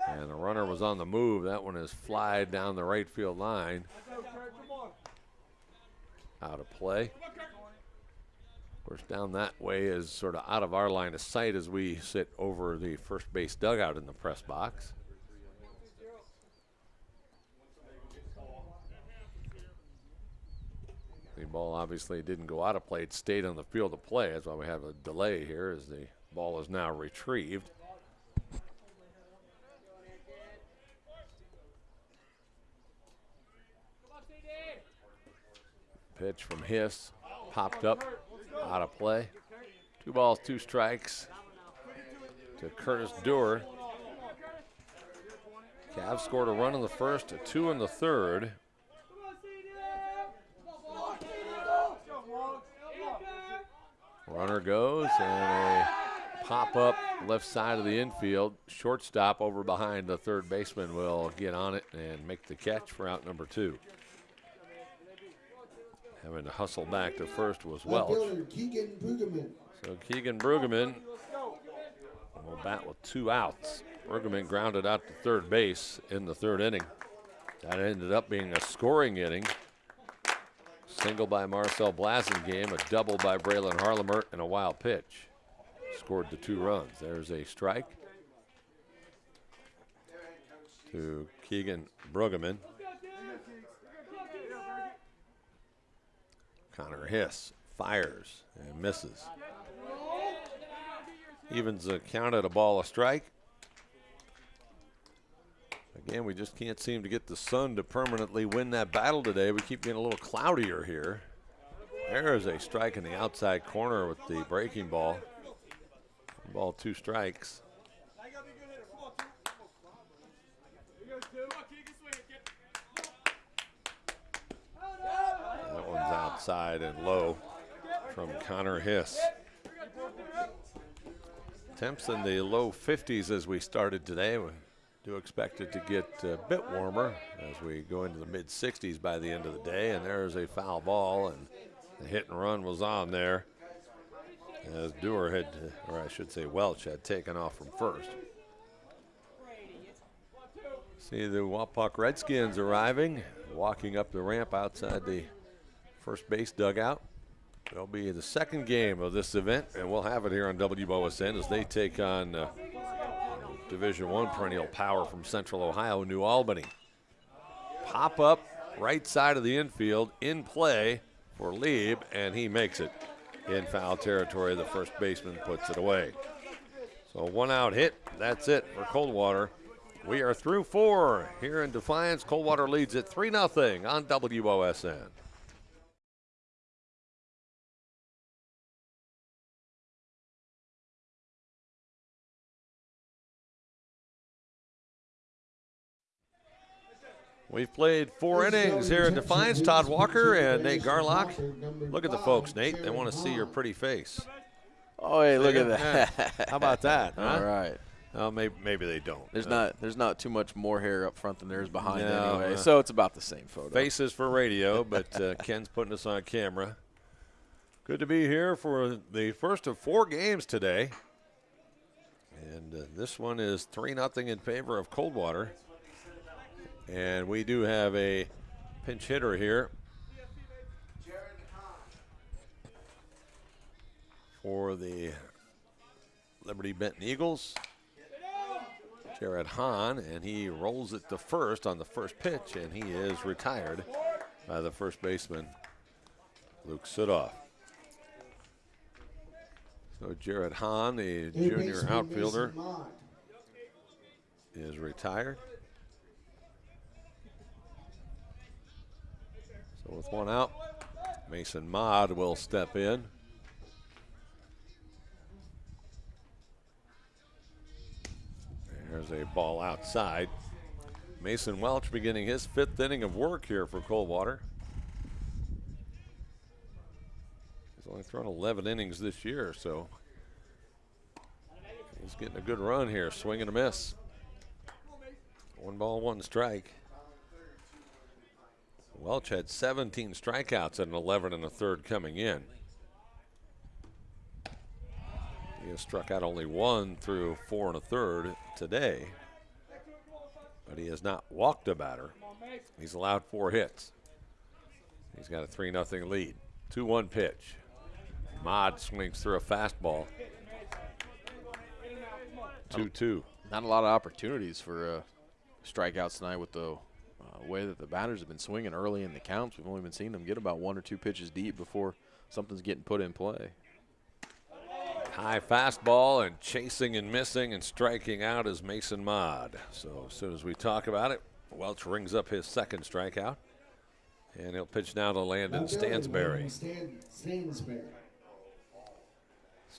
And the runner was on the move. That one is fly down the right field line. Out of play. Of course, down that way is sort of out of our line of sight as we sit over the first base dugout in the press box. The ball obviously didn't go out of play. It stayed on the field of play. That's why we have a delay here as the ball is now retrieved. Pitch from Hiss, popped up, out of play. Two balls, two strikes to Curtis Dewar. Cavs scored a run in the first, a two in the third. Runner goes and a pop up left side of the infield. Shortstop over behind the third baseman will get on it and make the catch for out number two. Having to hustle back to first was Welsh. So Keegan Brueggemann will bat with two outs. Brueggemann grounded out to third base in the third inning. That ended up being a scoring inning. Single by Marcel Blasingame, a double by Braylon Harlemert, and a wild pitch. Scored the two runs. There's a strike to Keegan Brueggemann. Connor Hiss fires and misses. Evens the count at a ball a strike. Again, we just can't seem to get the sun to permanently win that battle today. We keep getting a little cloudier here. There is a strike in the outside corner with the breaking ball. Ball two strikes. That one's outside and low from Connor Hiss. Temps in the low 50s as we started today. Do expect it to get a bit warmer as we go into the mid 60s by the end of the day. And there's a foul ball, and the hit and run was on there as Dewar had, or I should say Welsh, had taken off from first. See the Wapak Redskins arriving, walking up the ramp outside the first base dugout. It'll be the second game of this event, and we'll have it here on WOSN as they take on uh, Division One perennial power from Central Ohio, New Albany. Pop up right side of the infield in play for Lieb, and he makes it in foul territory. The first baseman puts it away. So one out hit. That's it for Coldwater. We are through four here in Defiance. Coldwater leads at 3 0 on WOSN. We've played four innings here in Defiance. Todd Walker and Nate Garlock. Look at the folks, Nate. They want to see your pretty face. Oh, hey, look at that. How about that? Huh? All right. Oh, maybe, maybe they don't. There's Uh, not there's not too much more hair up front than there is behind No, anyway, uh, so it's about the same photo. faces for radio, but uh, Ken's putting us on camera. Good to be here for the first of four games today. And uh, this one is 3 0 in favor of Coldwater. And we do have a pinch hitter here for the Liberty Benton Eagles. Jared Hahn, and he rolls it to first on the first pitch, and he is retired by the first baseman, Luke Sudoff. So Jared Hahn, the junior outfielder, is retired. So with one out, Mason Mod will step in. There's a ball outside. Mason Welsh beginning his fifth inning of work here for Coldwater. He's only thrown 11 innings this year, so he's getting a good run here. Swing and a miss. One ball, one strike. Welsh had 17 strikeouts and 11 and a third coming in. He has struck out only one through four and a third today, but he has not walked a batter. He's allowed four hits. He's got a 3 0 lead. 2 1 pitch. Mod swings through a fastball. 2 2. Not a lot of opportunities for uh, strikeouts tonight with the Uh, way that the batters have been swinging early in the counts. We've only been seeing them get about one or two pitches deep before something's getting put in play. High fastball and chasing and missing and striking out is Mason Mod. So as soon as we talk about it, Welsh rings up his second strikeout. And he'll pitch now to Landon Now Landon Stansberry. Stansberry.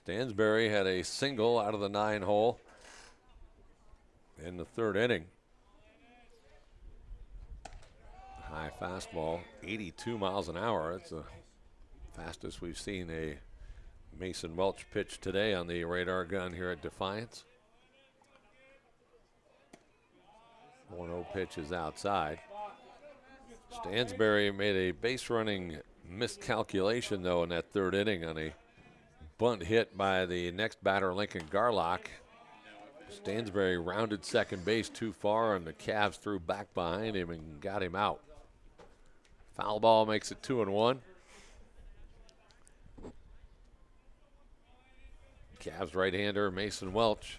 Stansberry had a single out of the nine hole in the third inning. High fastball, 82 miles an hour. That's the fastest we've seen a Mason Welsh pitch today on the radar gun here at Defiance. 1 0 pitch is outside. Stansberry made a base running miscalculation, though, in that third inning on a bunt hit by the next batter, Lincoln Garlock. Stansberry rounded second base too far, and the Cavs threw back behind him and got him out. Foul ball makes it two and one. Cavs right-hander Mason Welsh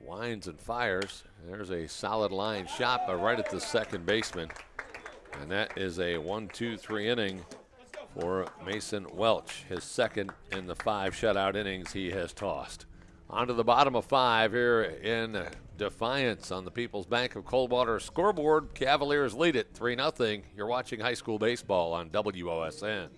winds and fires. There's a solid line shot, but right at the second baseman. And that is a one, two, three inning for Mason Welsh, his second in the five shutout innings he has tossed. On to the bottom of five here in Defiance on the People's Bank of Coldwater scoreboard. Cavaliers lead it 3 0. You're watching high school baseball on WOSN.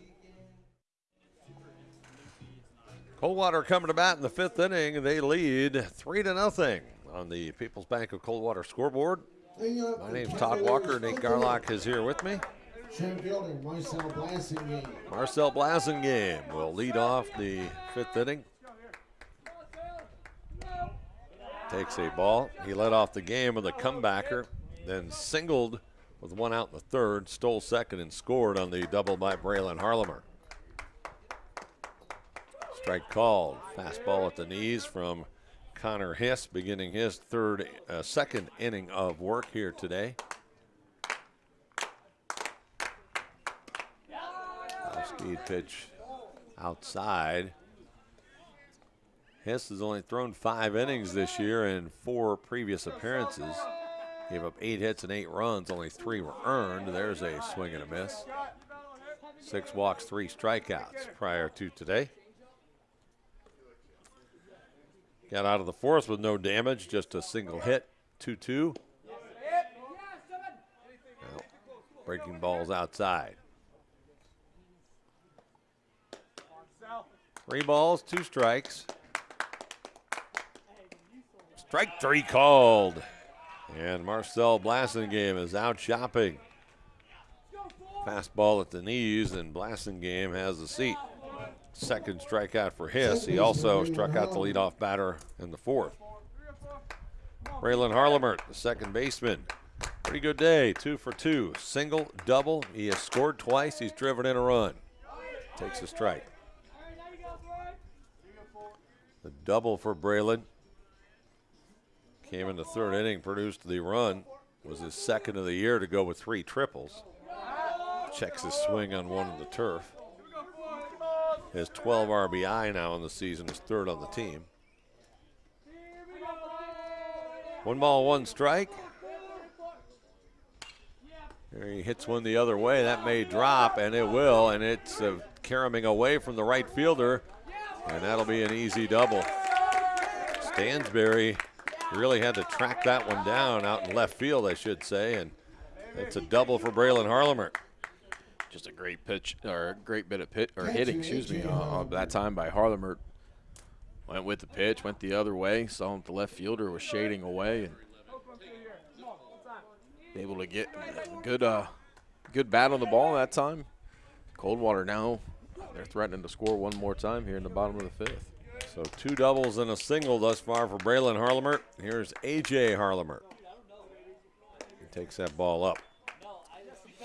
Coldwater coming to bat in the fifth inning. They lead 3 to nothing on the People's Bank of Coldwater scoreboard. My name's Todd Walker. Nate. Garlock is here with me. Marcel Blasingame. Marcel Blasingame will lead off the fifth inning. Takes a ball. He led off the game with a comebacker, then singled with one out in the third, stole second, and scored on the double by Braylon Harlemer. Strike called. Fastball at the knees from Connor Hiss, beginning his third, uh, second inning of work here today. Speed pitch outside. Hiss has only thrown five innings this year in four previous appearances. Gave up eight hits and eight runs, only three were earned. There's a swing and a miss. Six walks, three strikeouts prior to today. Got out of the fourth with no damage, just a single hit, 2 2. breaking balls outside. Three balls, two strikes. Strike three called. And Marcel Blasingame is out shopping. Fastball at the knees, and Blasingame has the seat. Second strikeout for Hiss. He also struck out the leadoff batter in the fourth. Braylon Harlemert, the second baseman. Pretty good day, two for two. Single, double. He has scored twice. He's driven in a run. Takes a strike. The double for Braylon. Came in the third inning, produced the run. Was his second of the year to go with three triples. Checks his swing on one of the turf. Has 12 RBI now in the season, is third on the team. One ball, one strike. There he hits one the other way. That may drop, and it will, and it's uh, caroming away from the right fielder, and that'll be an easy double. Stansberry really had to track that one down out in left field, I should say, and it's a double for Braylon Harlemer just a great pitch or a great bit of pit or hitting, excuse me, uh, that time by Harlemer. Went with the pitch, went the other way. Saw him the left fielder was shading away and able to get good, uh, good bat on the ball that time. Coldwater now they're threatening to score one more time here in the bottom of the fifth. So two doubles and a single thus far for Braylon Harlemer. Here's AJ Harlemer. He takes that ball up.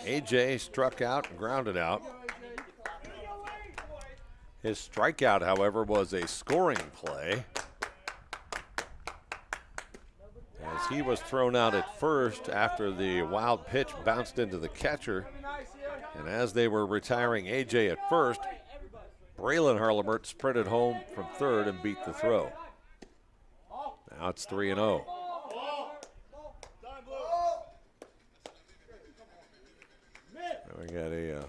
AJ struck out and grounded out. His strikeout, however, was a scoring play. As he was thrown out at first after the wild pitch bounced into the catcher. And as they were retiring AJ at first, Braylon Harlemert sprinted home from third and beat the throw. Now it's 3 and 0. We got a uh,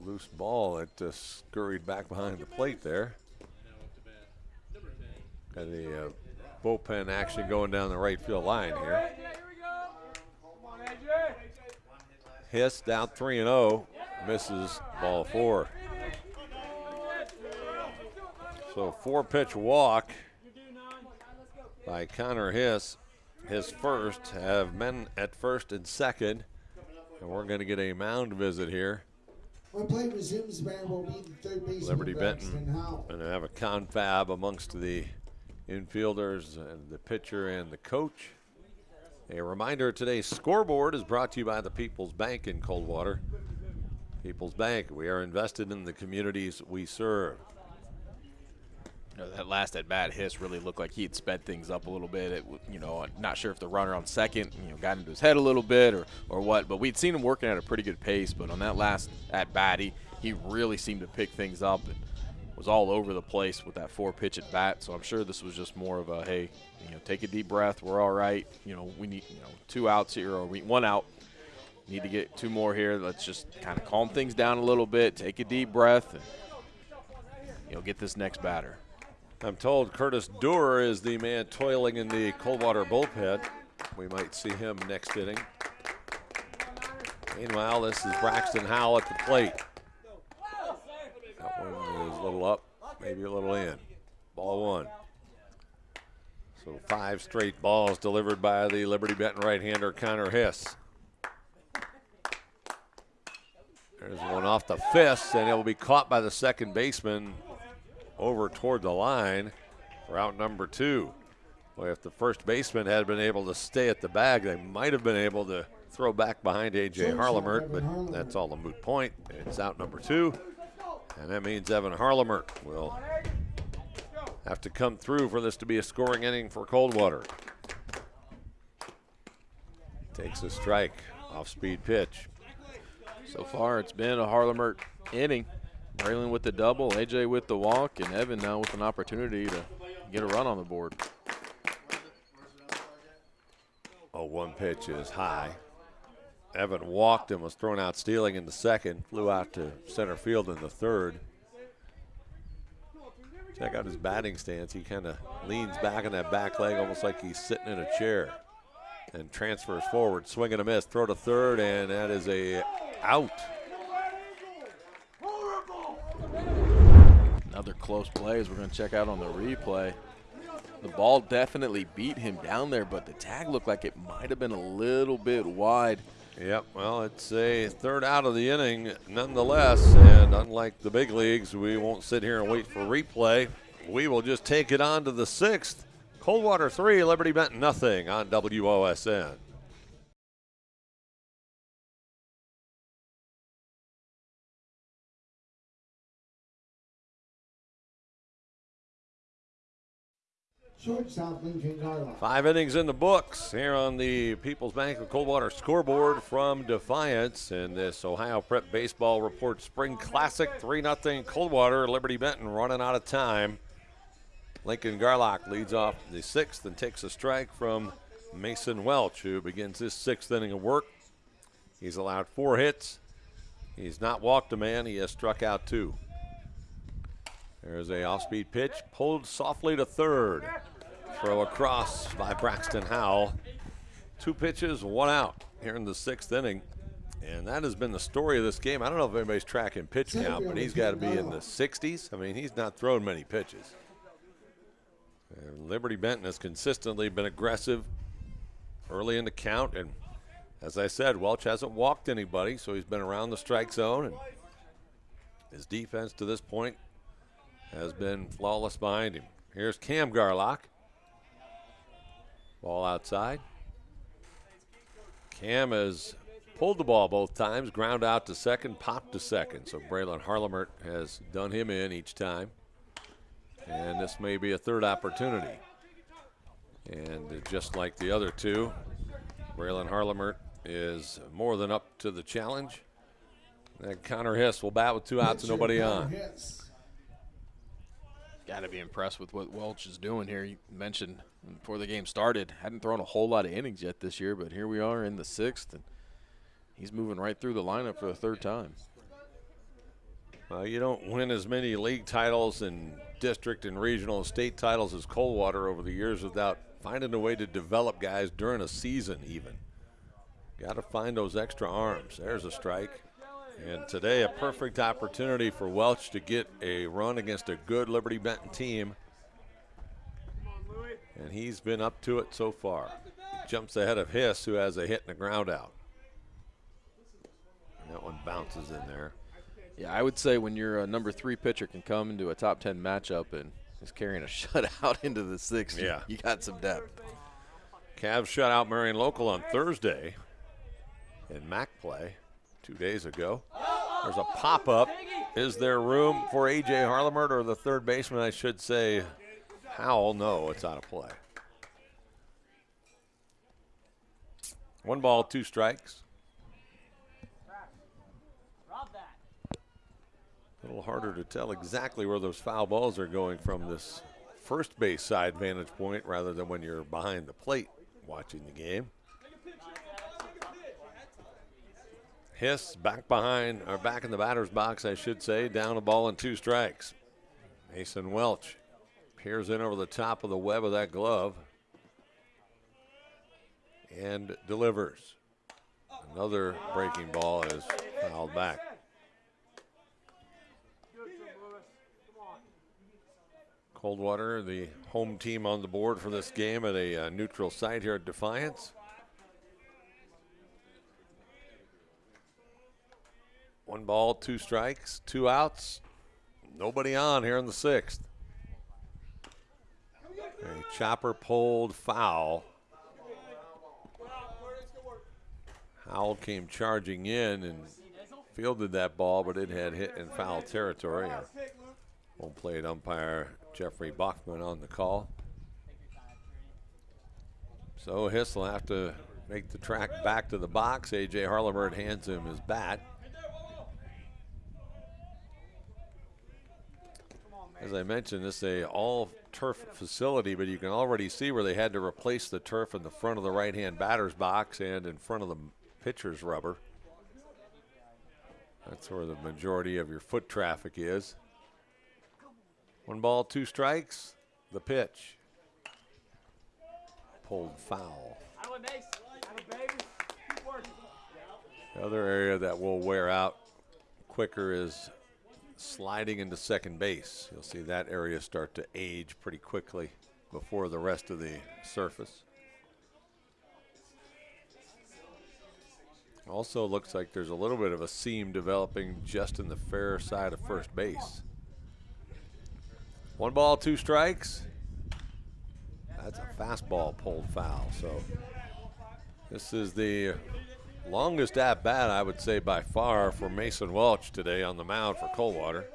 loose ball that uh, scurried back behind the plate there. Got the uh, bullpen action going down the right field line here. Hiss down 3 and 0, misses ball four. So four pitch walk by Connor Hiss. His first have men at first and second. And we're going to get a mound visit here. When play resumes, man will be the third baseman. Liberty Benton And have a confab amongst the infielders and the pitcher and the coach. A reminder today's scoreboard is brought to you by the People's Bank in Coldwater. People's Bank, we are invested in the communities we serve know, that last at bat Hiss really looked like he had sped things up a little bit. It, you know, uh, not sure if the runner on second, you know, got into his head a little bit or, or what, but we'd seen him working at a pretty good pace. But on that last at bat, he, he really seemed to pick things up and was all over the place with that four pitch at bat. So I'm sure this was just more of a, hey, you know, take a deep breath. We're all right. You know, we need, you know, two outs here or we, one out. Need to get two more here. Let's just kind of calm things down a little bit, take a deep breath, and, you know, get this next batter. I'm told Curtis Dewar is the man toiling in the Coldwater bullpen. We might see him next inning. Meanwhile, this is Braxton Howell at the plate. That one is a little up, maybe a little in. Ball one. So five straight balls delivered by the Liberty Benton right-hander Connor Hiss. There's one off the fist, and it will be caught by the second baseman over toward the line for out number two. Boy, if the first baseman had been able to stay at the bag, they might have been able to throw back behind A.J. Harlemert, but that's all a moot point. It's out number two, and that means Evan Harlemert will have to come through for this to be a scoring inning for Coldwater. Takes a strike, off speed pitch. So far, it's been a Harlemert inning. Braylon with the double, AJ with the walk, and Evan now with an opportunity to get a run on the board. Oh, one pitch is high. Evan walked and was thrown out stealing in the second, flew out to center field in the third. Check out his batting stance. He kind of leans back on that back leg almost like he's sitting in a chair and transfers forward. Swing and a miss. Throw to third, and that is a out. Another close play as we're going to check out on the replay. The ball definitely beat him down there, but the tag looked like it might have been a little bit wide. Yep, well, it's a third out of the inning nonetheless, and unlike the big leagues, we won't sit here and wait for replay. We will just take it on to the sixth. Coldwater 3, Liberty Benton nothing on WOSN. Five innings in the books here on the People's Bank of Coldwater scoreboard from Defiance in this Ohio Prep Baseball Report Spring Classic 3 0 Coldwater. Liberty Benton running out of time. Lincoln Garlock leads off the sixth and takes a strike from Mason Welsh, who begins his sixth inning of work. He's allowed four hits. He's not walked a man, he has struck out two. There's a off-speed pitch, pulled softly to third. Throw across by Braxton Howell. Two pitches, one out here in the sixth inning. And that has been the story of this game. I don't know if anybody's tracking pitch count, but he's got to be in the 60s. I mean, he's not thrown many pitches. And Liberty Benton has consistently been aggressive early in the count. And as I said, Welsh hasn't walked anybody, so he's been around the strike zone. And his defense to this point has been flawless behind him. Here's Cam Garlock. Ball outside. Cam has pulled the ball both times, ground out to second, popped to second. So Braylon Harlemert has done him in each time. And this may be a third opportunity. And just like the other two, Braylon Harlemert is more than up to the challenge. And Connor Hiss will bat with two outs and nobody on. Got to be impressed with what Welsh is doing here. You mentioned before the game started, hadn't thrown a whole lot of innings yet this year, but here we are in the sixth, and he's moving right through the lineup for the third time. Well, you don't win as many league titles and district and regional and state titles as Coldwater over the years without finding a way to develop guys during a season, even. Got to find those extra arms. There's a strike. And today, a perfect opportunity for Welsh to get a run against a good Liberty Benton team. And he's been up to it so far. He jumps ahead of Hiss, who has a hit and a ground out. And that one bounces in there. Yeah, I would say when your uh, number three pitcher can come into a top 10 matchup and is carrying a shutout into the sixth, yeah. you, you got some depth. Cavs shut out Marion Local on Thursday in MAC play two days ago. There's a pop up. Is there room for A.J. Harlemert or the third baseman, I should say, Howell? No, it's out of play. One ball, two strikes. A little harder to tell exactly where those foul balls are going from this first base side vantage point rather than when you're behind the plate watching the game. Hiss back behind, or back in the batter's box, I should say, down a ball and two strikes. Mason Welsh peers in over the top of the web of that glove and delivers. Another breaking ball is fouled back. Coldwater, the home team on the board for this game at a uh, neutral site here at Defiance. One ball, two strikes, two outs. Nobody on here in the sixth. A chopper pulled foul. Howell came charging in and fielded that ball, but it had hit in foul territory. Home plate umpire Jeffrey Bachman on the call. So Hiss will have to make the track back to the box. A.J. Harlemert hands him his bat. As I mentioned, this is a all turf facility, but you can already see where they had to replace the turf in the front of the right-hand batter's box and in front of the pitcher's rubber. That's where the majority of your foot traffic is. One ball, two strikes. The pitch. Pulled foul. The other area that will wear out quicker is sliding into second base. You'll see that area start to age pretty quickly before the rest of the surface. Also looks like there's a little bit of a seam developing just in the fair side of first base. One ball, two strikes. That's a fastball pulled foul. So this is the longest at bat, I would say, by far for Mason Welch today on the mound for Coldwater.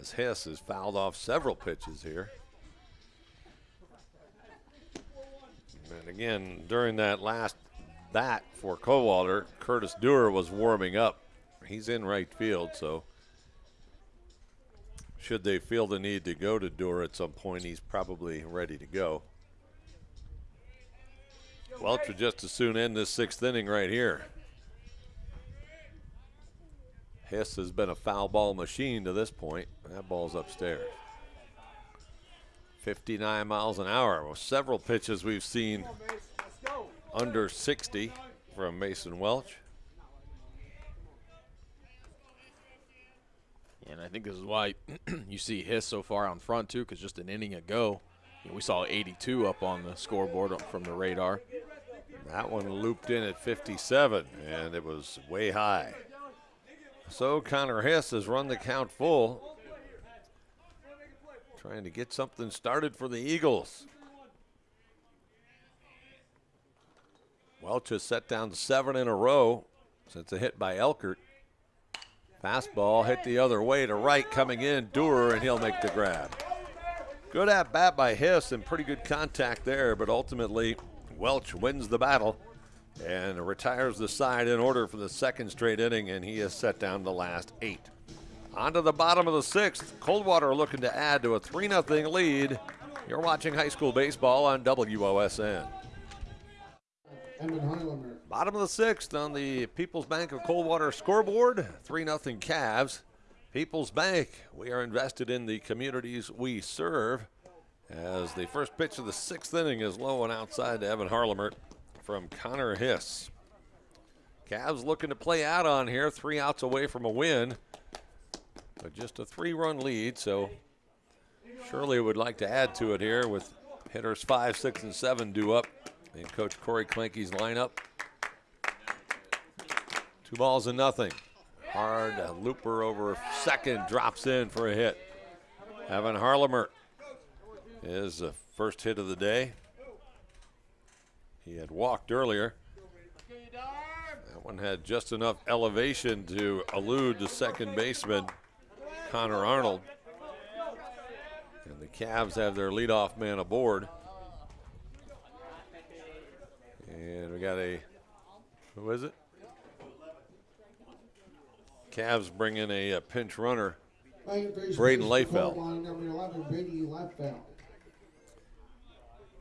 As Hiss has fouled off several pitches here. And again, during that last bat for Coldwater, Curtis Dewar was warming up. He's in right field, so should they feel the need to go to Dewar at some point, he's probably ready to go. Welch would just as soon end this sixth inning right here. Hiss has been a foul ball machine to this point. That ball's upstairs. 59 miles an hour. Well, several pitches we've seen under 60 from Mason Welch. And I think this is why you see Hiss so far on front, too, because just an inning ago, you know, we saw 82 up on the scoreboard from the radar. That one looped in at 57, and it was way high. So Connor Hiss has run the count full, trying to get something started for the Eagles. Welch has set down seven in a row since a hit by Elkert. Fastball hit the other way to right, coming in, Dewar, and he'll make the grab. Good at bat by Hiss and pretty good contact there, but ultimately Welch wins the battle and retires the side in order for the second straight inning, and he has set down the last eight. On to the bottom of the sixth. Coldwater looking to add to a 3 0 lead. You're watching high school baseball on WOSN. Bottom of the sixth on the People's Bank of Coldwater scoreboard 3 0 Cavs. People's Bank, we are invested in the communities we serve. As the first pitch of the sixth inning is low and outside to Evan Harlemert from Connor Hiss. Cavs looking to play out on here, three outs away from a win, but just a three run lead. So Shirley would like to add to it here with hitters five, six, and seven due up in Coach Corey Klinke's lineup. Two balls and nothing. Hard looper over second drops in for a hit. Evan Harlemert is the first hit of the day. He had walked earlier. That one had just enough elevation to elude the second baseman, Connor Arnold. And the Cavs have their leadoff man aboard. And we got a, who is it? Cavs bring in a, a pinch runner, Braden Layfeld.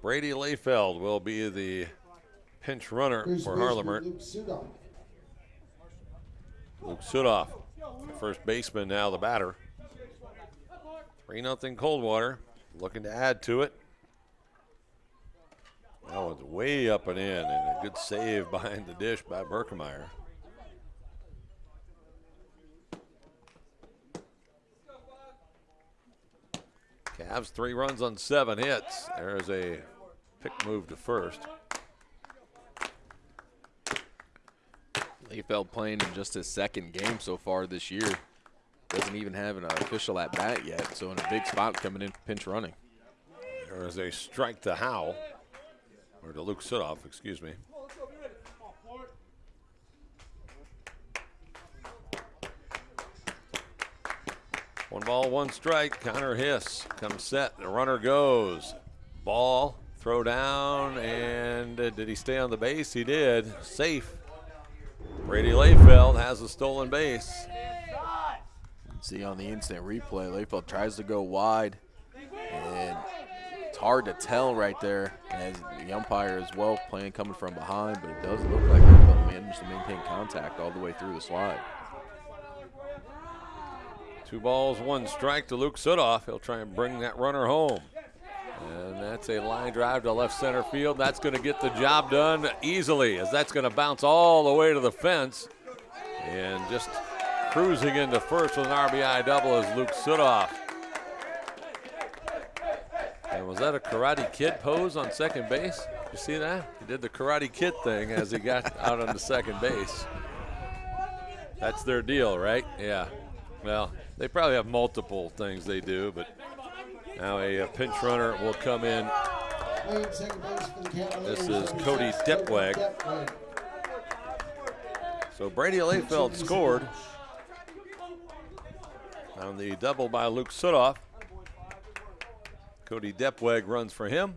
Brady Layfeld will be the pinch runner First for Harlemert. Luke Sudoff. Luke Sudoff, the first baseman, now the batter. 3 0 Coldwater, looking to add to it. That one's way up and in, and a good save behind the dish by Berkemeyer. Cavs three runs on seven hits. There's a pick move to first. Layfeld playing in just his second game so far this year. Doesn't even have an official at bat yet, so in a big spot coming in pinch running. There is a strike to Howell, or to Luke Sudoff, excuse me. One ball, one strike. Connor Hiss comes set. The runner goes. Ball, throw down, and uh, did he stay on the base? He did. Safe. Brady Layfeld has a stolen base. See on the instant replay, Layfeld tries to go wide, and it's hard to tell right there as the umpire as well playing coming from behind, but it does look like Layfeld managed to maintain contact all the way through the slide. Two balls, one strike to Luke Sudoff. He'll try and bring that runner home. And that's a line drive to left center field. That's going to get the job done easily as that's going to bounce all the way to the fence. And just cruising into first with an RBI double is Luke Sudoff. And was that a Karate Kid pose on second base? You see that? He did the Karate Kid thing as he got out on the second base. That's their deal, right? Yeah. Well, they probably have multiple things they do, but now a, a pinch runner will come in. This is Cody Depweg. So Brady Layfeld scored on the double by Luke Sudoff. Cody Depweg runs for him.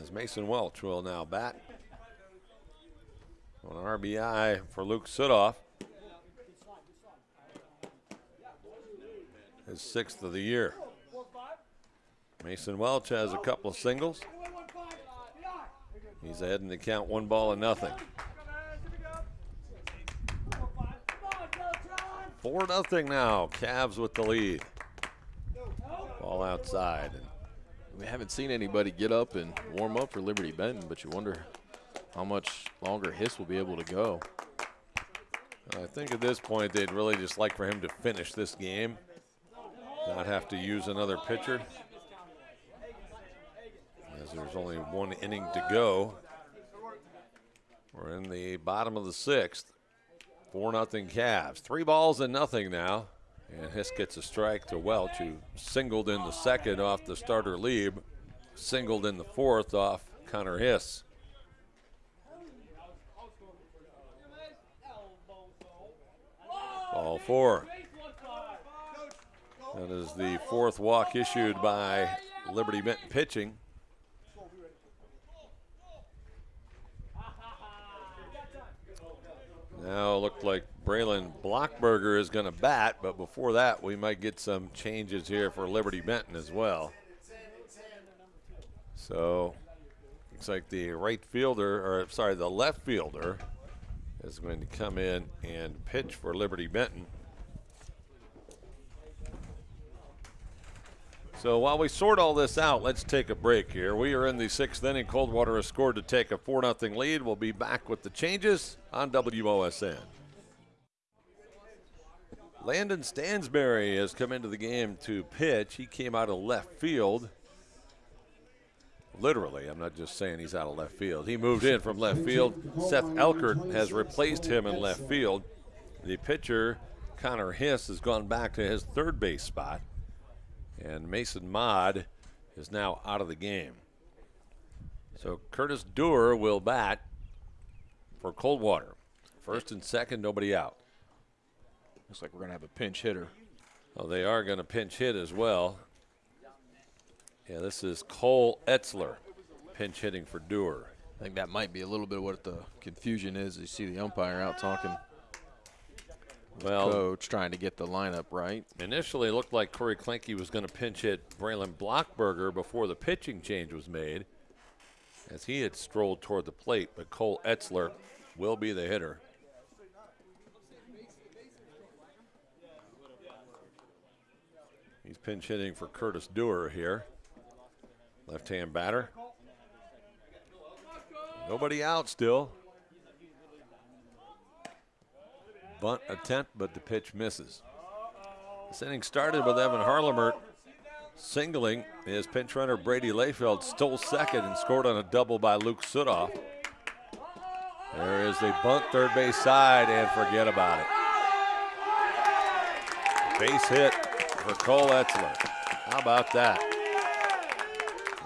As Mason Welch will now bat. On an RBI for Luke Sudoff. His sixth of the year. Mason Welch has a couple of singles. He's ahead in the count, one ball and nothing. Four nothing now. Cavs with the lead. Ball outside. And We haven't seen anybody get up and warm up for Liberty Benton, but you wonder how much longer Hiss will be able to go. I think at this point they'd really just like for him to finish this game not have to use another pitcher as there's only one inning to go. We're in the bottom of the sixth. 4 nothing Cavs. Three balls and nothing now. And Hiss gets a strike to Welch, who singled in the second off the starter Lieb, singled in the fourth off Connor Hiss. Ball four. That is the fourth walk issued by Liberty Benton pitching. Now it looked like Braylon Blockberger is going to bat, but before that, we might get some changes here for Liberty Benton as well. So looks like the right fielder, or sorry, the left fielder is going to come in and pitch for Liberty Benton. So while we sort all this out, let's take a break here. We are in the sixth inning. Coldwater has scored to take a 4 0 lead. We'll be back with the changes on WOSN. Landon Stansberry has come into the game to pitch. He came out of left field. Literally, I'm not just saying he's out of left field. He moved in from left field. Seth Elkert has replaced him in left field. The pitcher, Connor Hiss, has gone back to his third base spot. And Mason Mott is now out of the game. So Curtis Dewar will bat for Coldwater. First and second, nobody out. Looks like we're going to have a pinch hitter. Oh, they are going to pinch hit as well. Yeah, this is Cole Etzler pinch hitting for Dewar. I think that might be a little bit of what the confusion is. You see the umpire out talking well, coach trying to get the lineup right. Initially, it looked like Corey Klenke was going to pinch hit Braylon Blockberger before the pitching change was made, as he had strolled toward the plate. But Cole Etzler will be the hitter. He's pinch hitting for Curtis Dewar here. Left hand batter. Nobody out still. Bunt attempt, but the pitch misses. This inning started with Evan Harlemert singling. His pinch runner Brady Layfeld stole second and scored on a double by Luke Sudoff. There is the bunt third base side and forget about it. Base hit for Cole Etzler. How about that?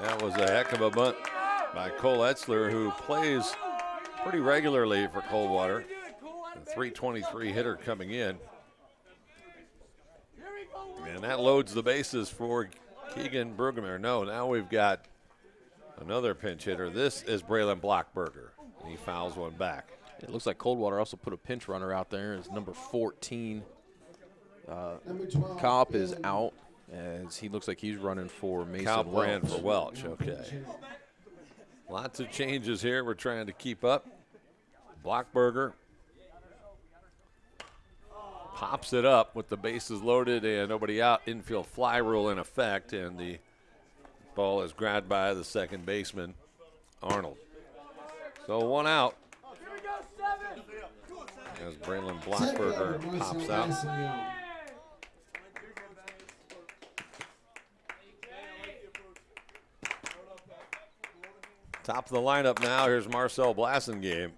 That was a heck of a bunt by Cole Etzler, who plays pretty regularly for Coldwater. A 323 hitter coming in. And that loads the bases for Keegan Brueggemann. No, now we've got another pinch hitter. This is Braylon Blockberger. He fouls one back. It looks like Coldwater also put a pinch runner out there as number 14. Uh, Kaup is out as he looks like he's running for Mason Brand Welch. for Welch. Okay. Lots of changes here. We're trying to keep up. Blockberger pops it up with the bases loaded and nobody out. Infield fly rule in effect, and the ball is grabbed by the second baseman, Arnold. So one out. As Braylon Blockberger pops out. Top of the lineup now. Here's Marcel Blasingame.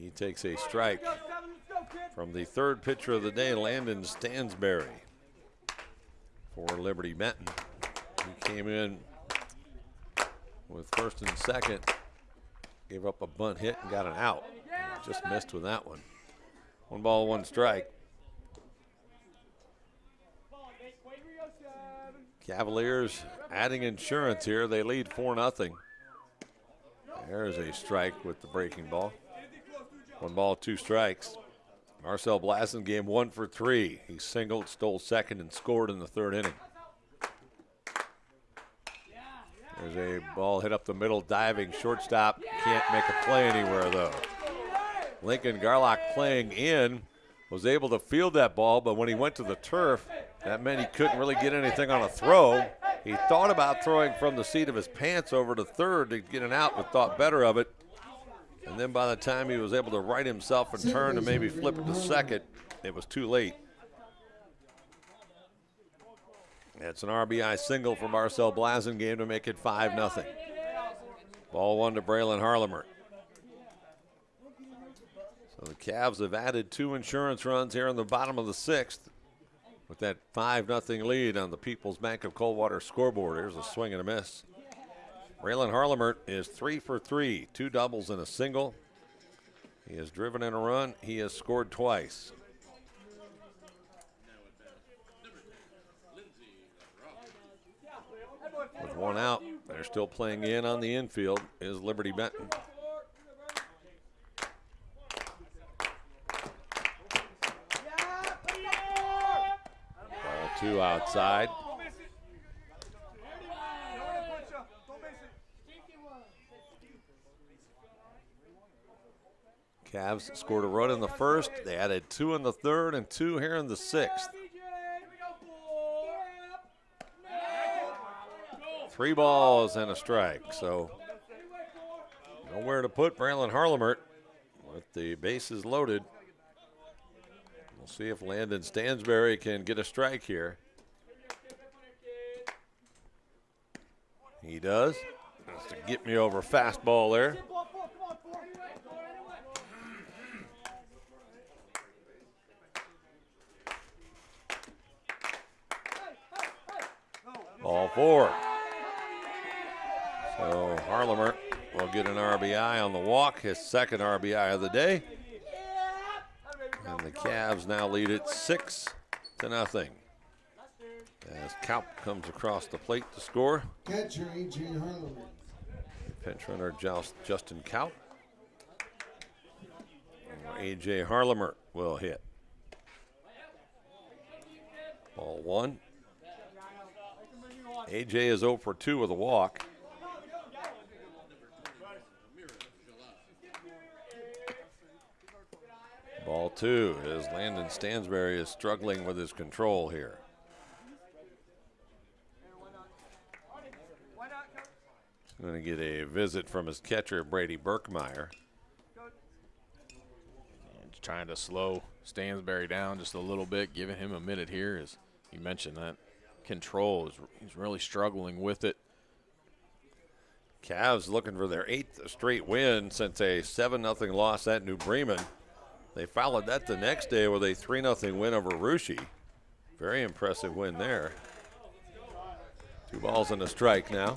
He takes a strike from the third pitcher of the day, Landon Stansberry, for Liberty Benton. He came in with first and second, gave up a bunt hit and got an out. Just missed with that one. One ball, one strike. Cavaliers adding insurance here. They lead 4 0. There's a strike with the breaking ball. One ball, two strikes. Marcel Blasingame one for three. He singled, stole second, and scored in the third inning. There's a ball hit up the middle, diving shortstop. Can't make a play anywhere though. Lincoln Garlock playing in was able to field that ball, but when he went to the turf, that meant he couldn't really get anything on a throw. He thought about throwing from the seat of his pants over to third to get an out, but thought better of it. And then by the time he was able to right himself and turn to maybe flip it to second, it was too late. It's an RBI single for Marcel Blasingame to make it 5 0. Ball one to Braylon Harlemert. So the Cavs have added two insurance runs here in the bottom of the sixth with that 5 0 lead on the People's Bank of Coldwater scoreboard. Here's a swing and a miss. Braylon Harlemert is three for three, two doubles and a single. He has driven in a run. He has scored twice. With one out, they're still playing in on the infield is Liberty Benton. Ball two outside. Cavs scored a run in the first. They added two in the third and two here in the sixth. Three balls and a strike. So nowhere to put Braylon Harlemert with the bases loaded. We'll see if Landon Stansberry can get a strike here. He does. That's to get me over fastball there. Ball four. So Harlemert will get an RBI on the walk, his second RBI of the day. And the Cavs now lead it six to nothing. As Kaup comes across the plate to score. Catcher A.J. Harlemert. Pinch runner Just, Justin Kaup. AJ Harlemert will hit. Ball one. AJ is 0 for 2 with a walk. Ball two as Landon Stansberry is struggling with his control here. Going to get a visit from his catcher, Brady Berkemeyer. Trying to slow Stansberry down just a little bit, giving him a minute here. As you mentioned, that control he's really struggling with it. Cavs looking for their eighth straight win since a 7 0 loss at New Bremen. They followed that the next day with a 3 0 win over Russia. Very impressive win there. Two balls and a strike now.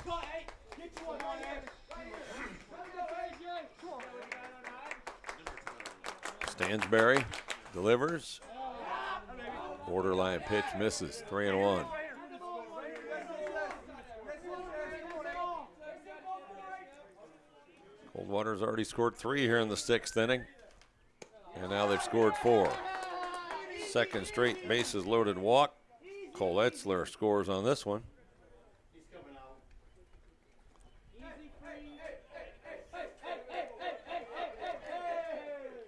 Stansberry delivers. Borderline pitch misses. Three and one. Coldwater's already scored three here in the sixth inning. And now they've scored four. Second straight bases loaded walk. Cole Etzler scores on this one.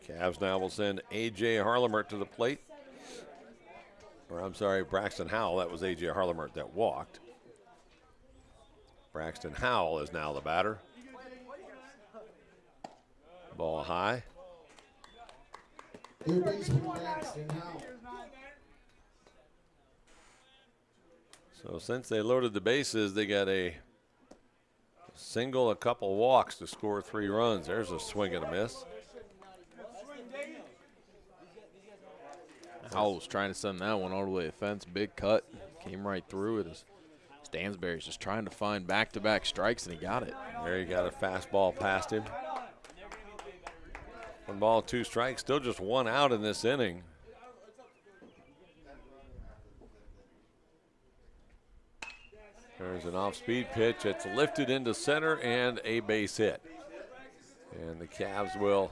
Cavs now will send A.J. Harlemert to the plate. Or I'm sorry, Braxton Howell. That was A.J. Harlemert that walked. Braxton Howell is now the batter. Ball high. Third baseman Braxton Howell. So since they loaded the bases, they got a single, a couple walks to score three runs. There's a swing and a miss. Howell's trying to send that one all the way to the fence. Big cut. Came right through it. As Stansberry's just trying to find back-to-back strikes, and he got it. There he got a fastball past him. One ball, two strikes. Still just one out in this inning. There's an off-speed pitch. It's lifted into center and a base hit. And the Cavs will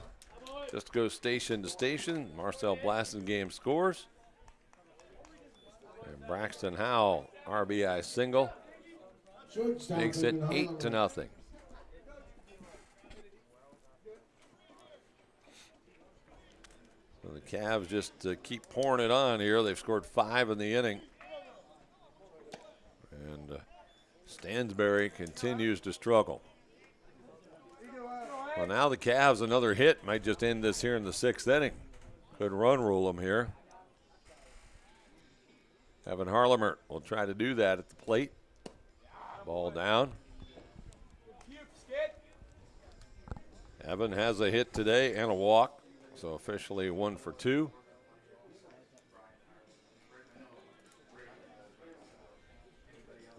just go station to station. Marcel Blasingame scores. And Braxton Howell, RBI single, makes it eight to nothing. Cavs just uh, keep pouring it on here. They've scored five in the inning. And uh, Stansberry continues to struggle. Well, now the Cavs, another hit might just end this here in the sixth inning. Could run rule them here. Evan Harlemert will try to do that at the plate. Ball down. Evan has a hit today and a walk, so officially one for two.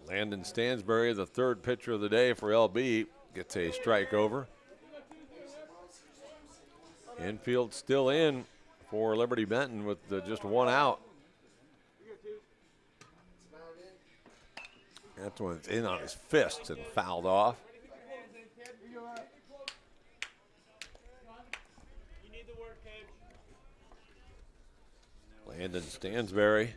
Landon Stansberry, the third pitcher of the day for LB, gets a strike over. Infield still in for Liberty Benton with uh, just one out. That one's in on his fist and fouled off. Landon Stansberry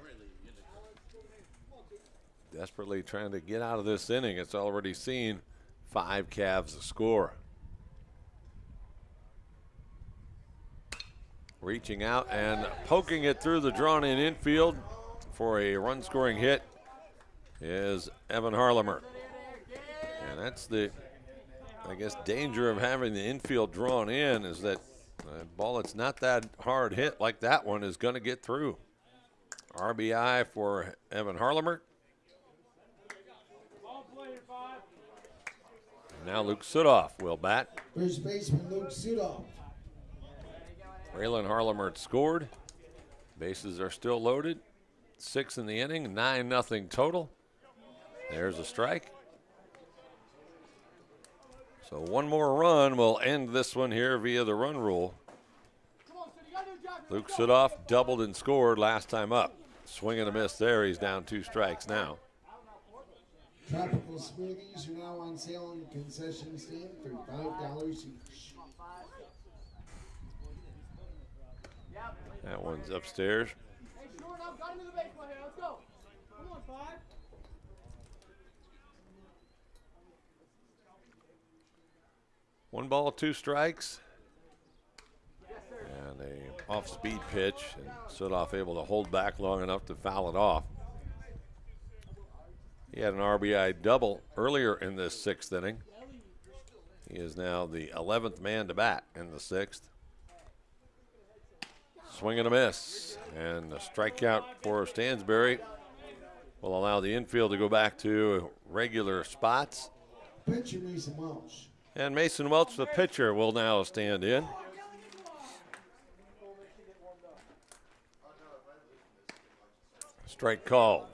desperately trying to get out of this inning. It's already seen five Cavs score. Reaching out and poking it through the drawn in infield for a run scoring hit is Evan Harlemert. And that's the, I guess, danger of having the infield drawn in is that a ball that's not that hard hit like that one is going to get through. RBI for Evan Harlemert. Now Luke Sudoff will bat. First baseman Luke Sudoff. Braylon Harlemert scored. Bases are still loaded. Six in the inning, nine nothing total. There's a strike. So one more run will end this one here via the run rule. Luke Sudoff doubled and scored last time up. Swing and a miss there. He's down two strikes now. Tropical smoothies are now on sale in the concession stand for five dollars each. That one's upstairs. Hey, short up, got him in the baseball here. Let's go. Come on, five. One ball, two strikes. And a off-speed pitch, and Sudoff able to hold back long enough to foul it off. He had an RBI double earlier in this sixth inning. He is now the 11th man to bat in the sixth. Swing and a miss, and a strikeout for Stansberry will allow the infield to go back to regular spots. Pitcher Mason Welch. And Mason Welch, the pitcher, will now stand in. Strike call.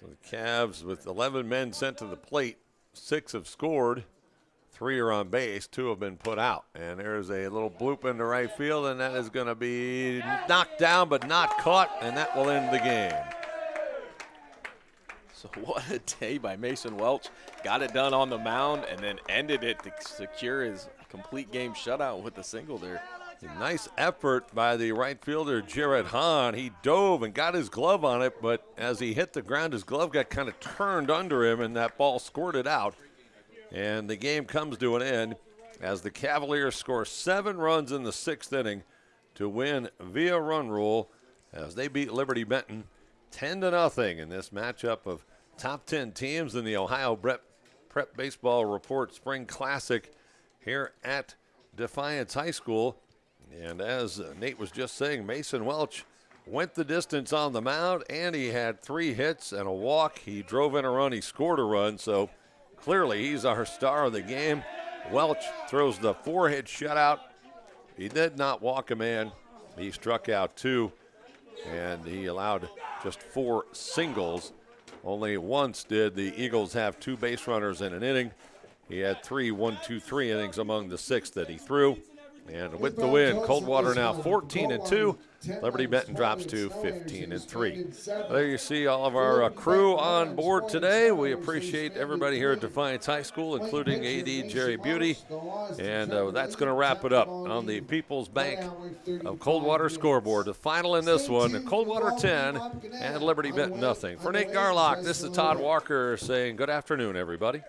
So the Cavs, with 11 men sent to the plate, six have scored, three are on base, two have been put out. And there's a little bloop into right field, and that is going to be knocked down but not caught, and that will end the game. So what a day by Mason Welch. Got it done on the mound and then ended it to secure his complete game shutout with a single there. Nice effort by the right fielder, Jared Hahn. He dove and got his glove on it, but as he hit the ground, his glove got kind of turned under him, and that ball squirted out. And the game comes to an end as the Cavaliers score seven runs in the sixth inning to win via run rule as they beat Liberty Benton 10 to nothing in this matchup of top 10 teams in the Ohio Prep, Prep Baseball Report Spring Classic here at Defiance High School. And as Nate was just saying, Mason Welch went the distance on the mound and he had three hits and a walk. He drove in a run, he scored a run. So clearly he's our star of the game. Welch throws the four hit shutout. He did not walk a man, he struck out two and he allowed just four singles. Only once did the Eagles have two base runners in an inning. He had three, one, two, three innings among the six that he threw. And with the win, Coldwater now 14 and 2. Liberty Benton drops to 15 and 3. There you see all of our uh, crew on board today. We appreciate everybody here at Defiance High School, including AD Jerry Beauty. And uh, that's going to wrap it up on the People's Bank of Coldwater scoreboard. The final in this one Coldwater 10 and Liberty Benton nothing. For Nate Garlock, this is Todd Walker saying good afternoon, everybody.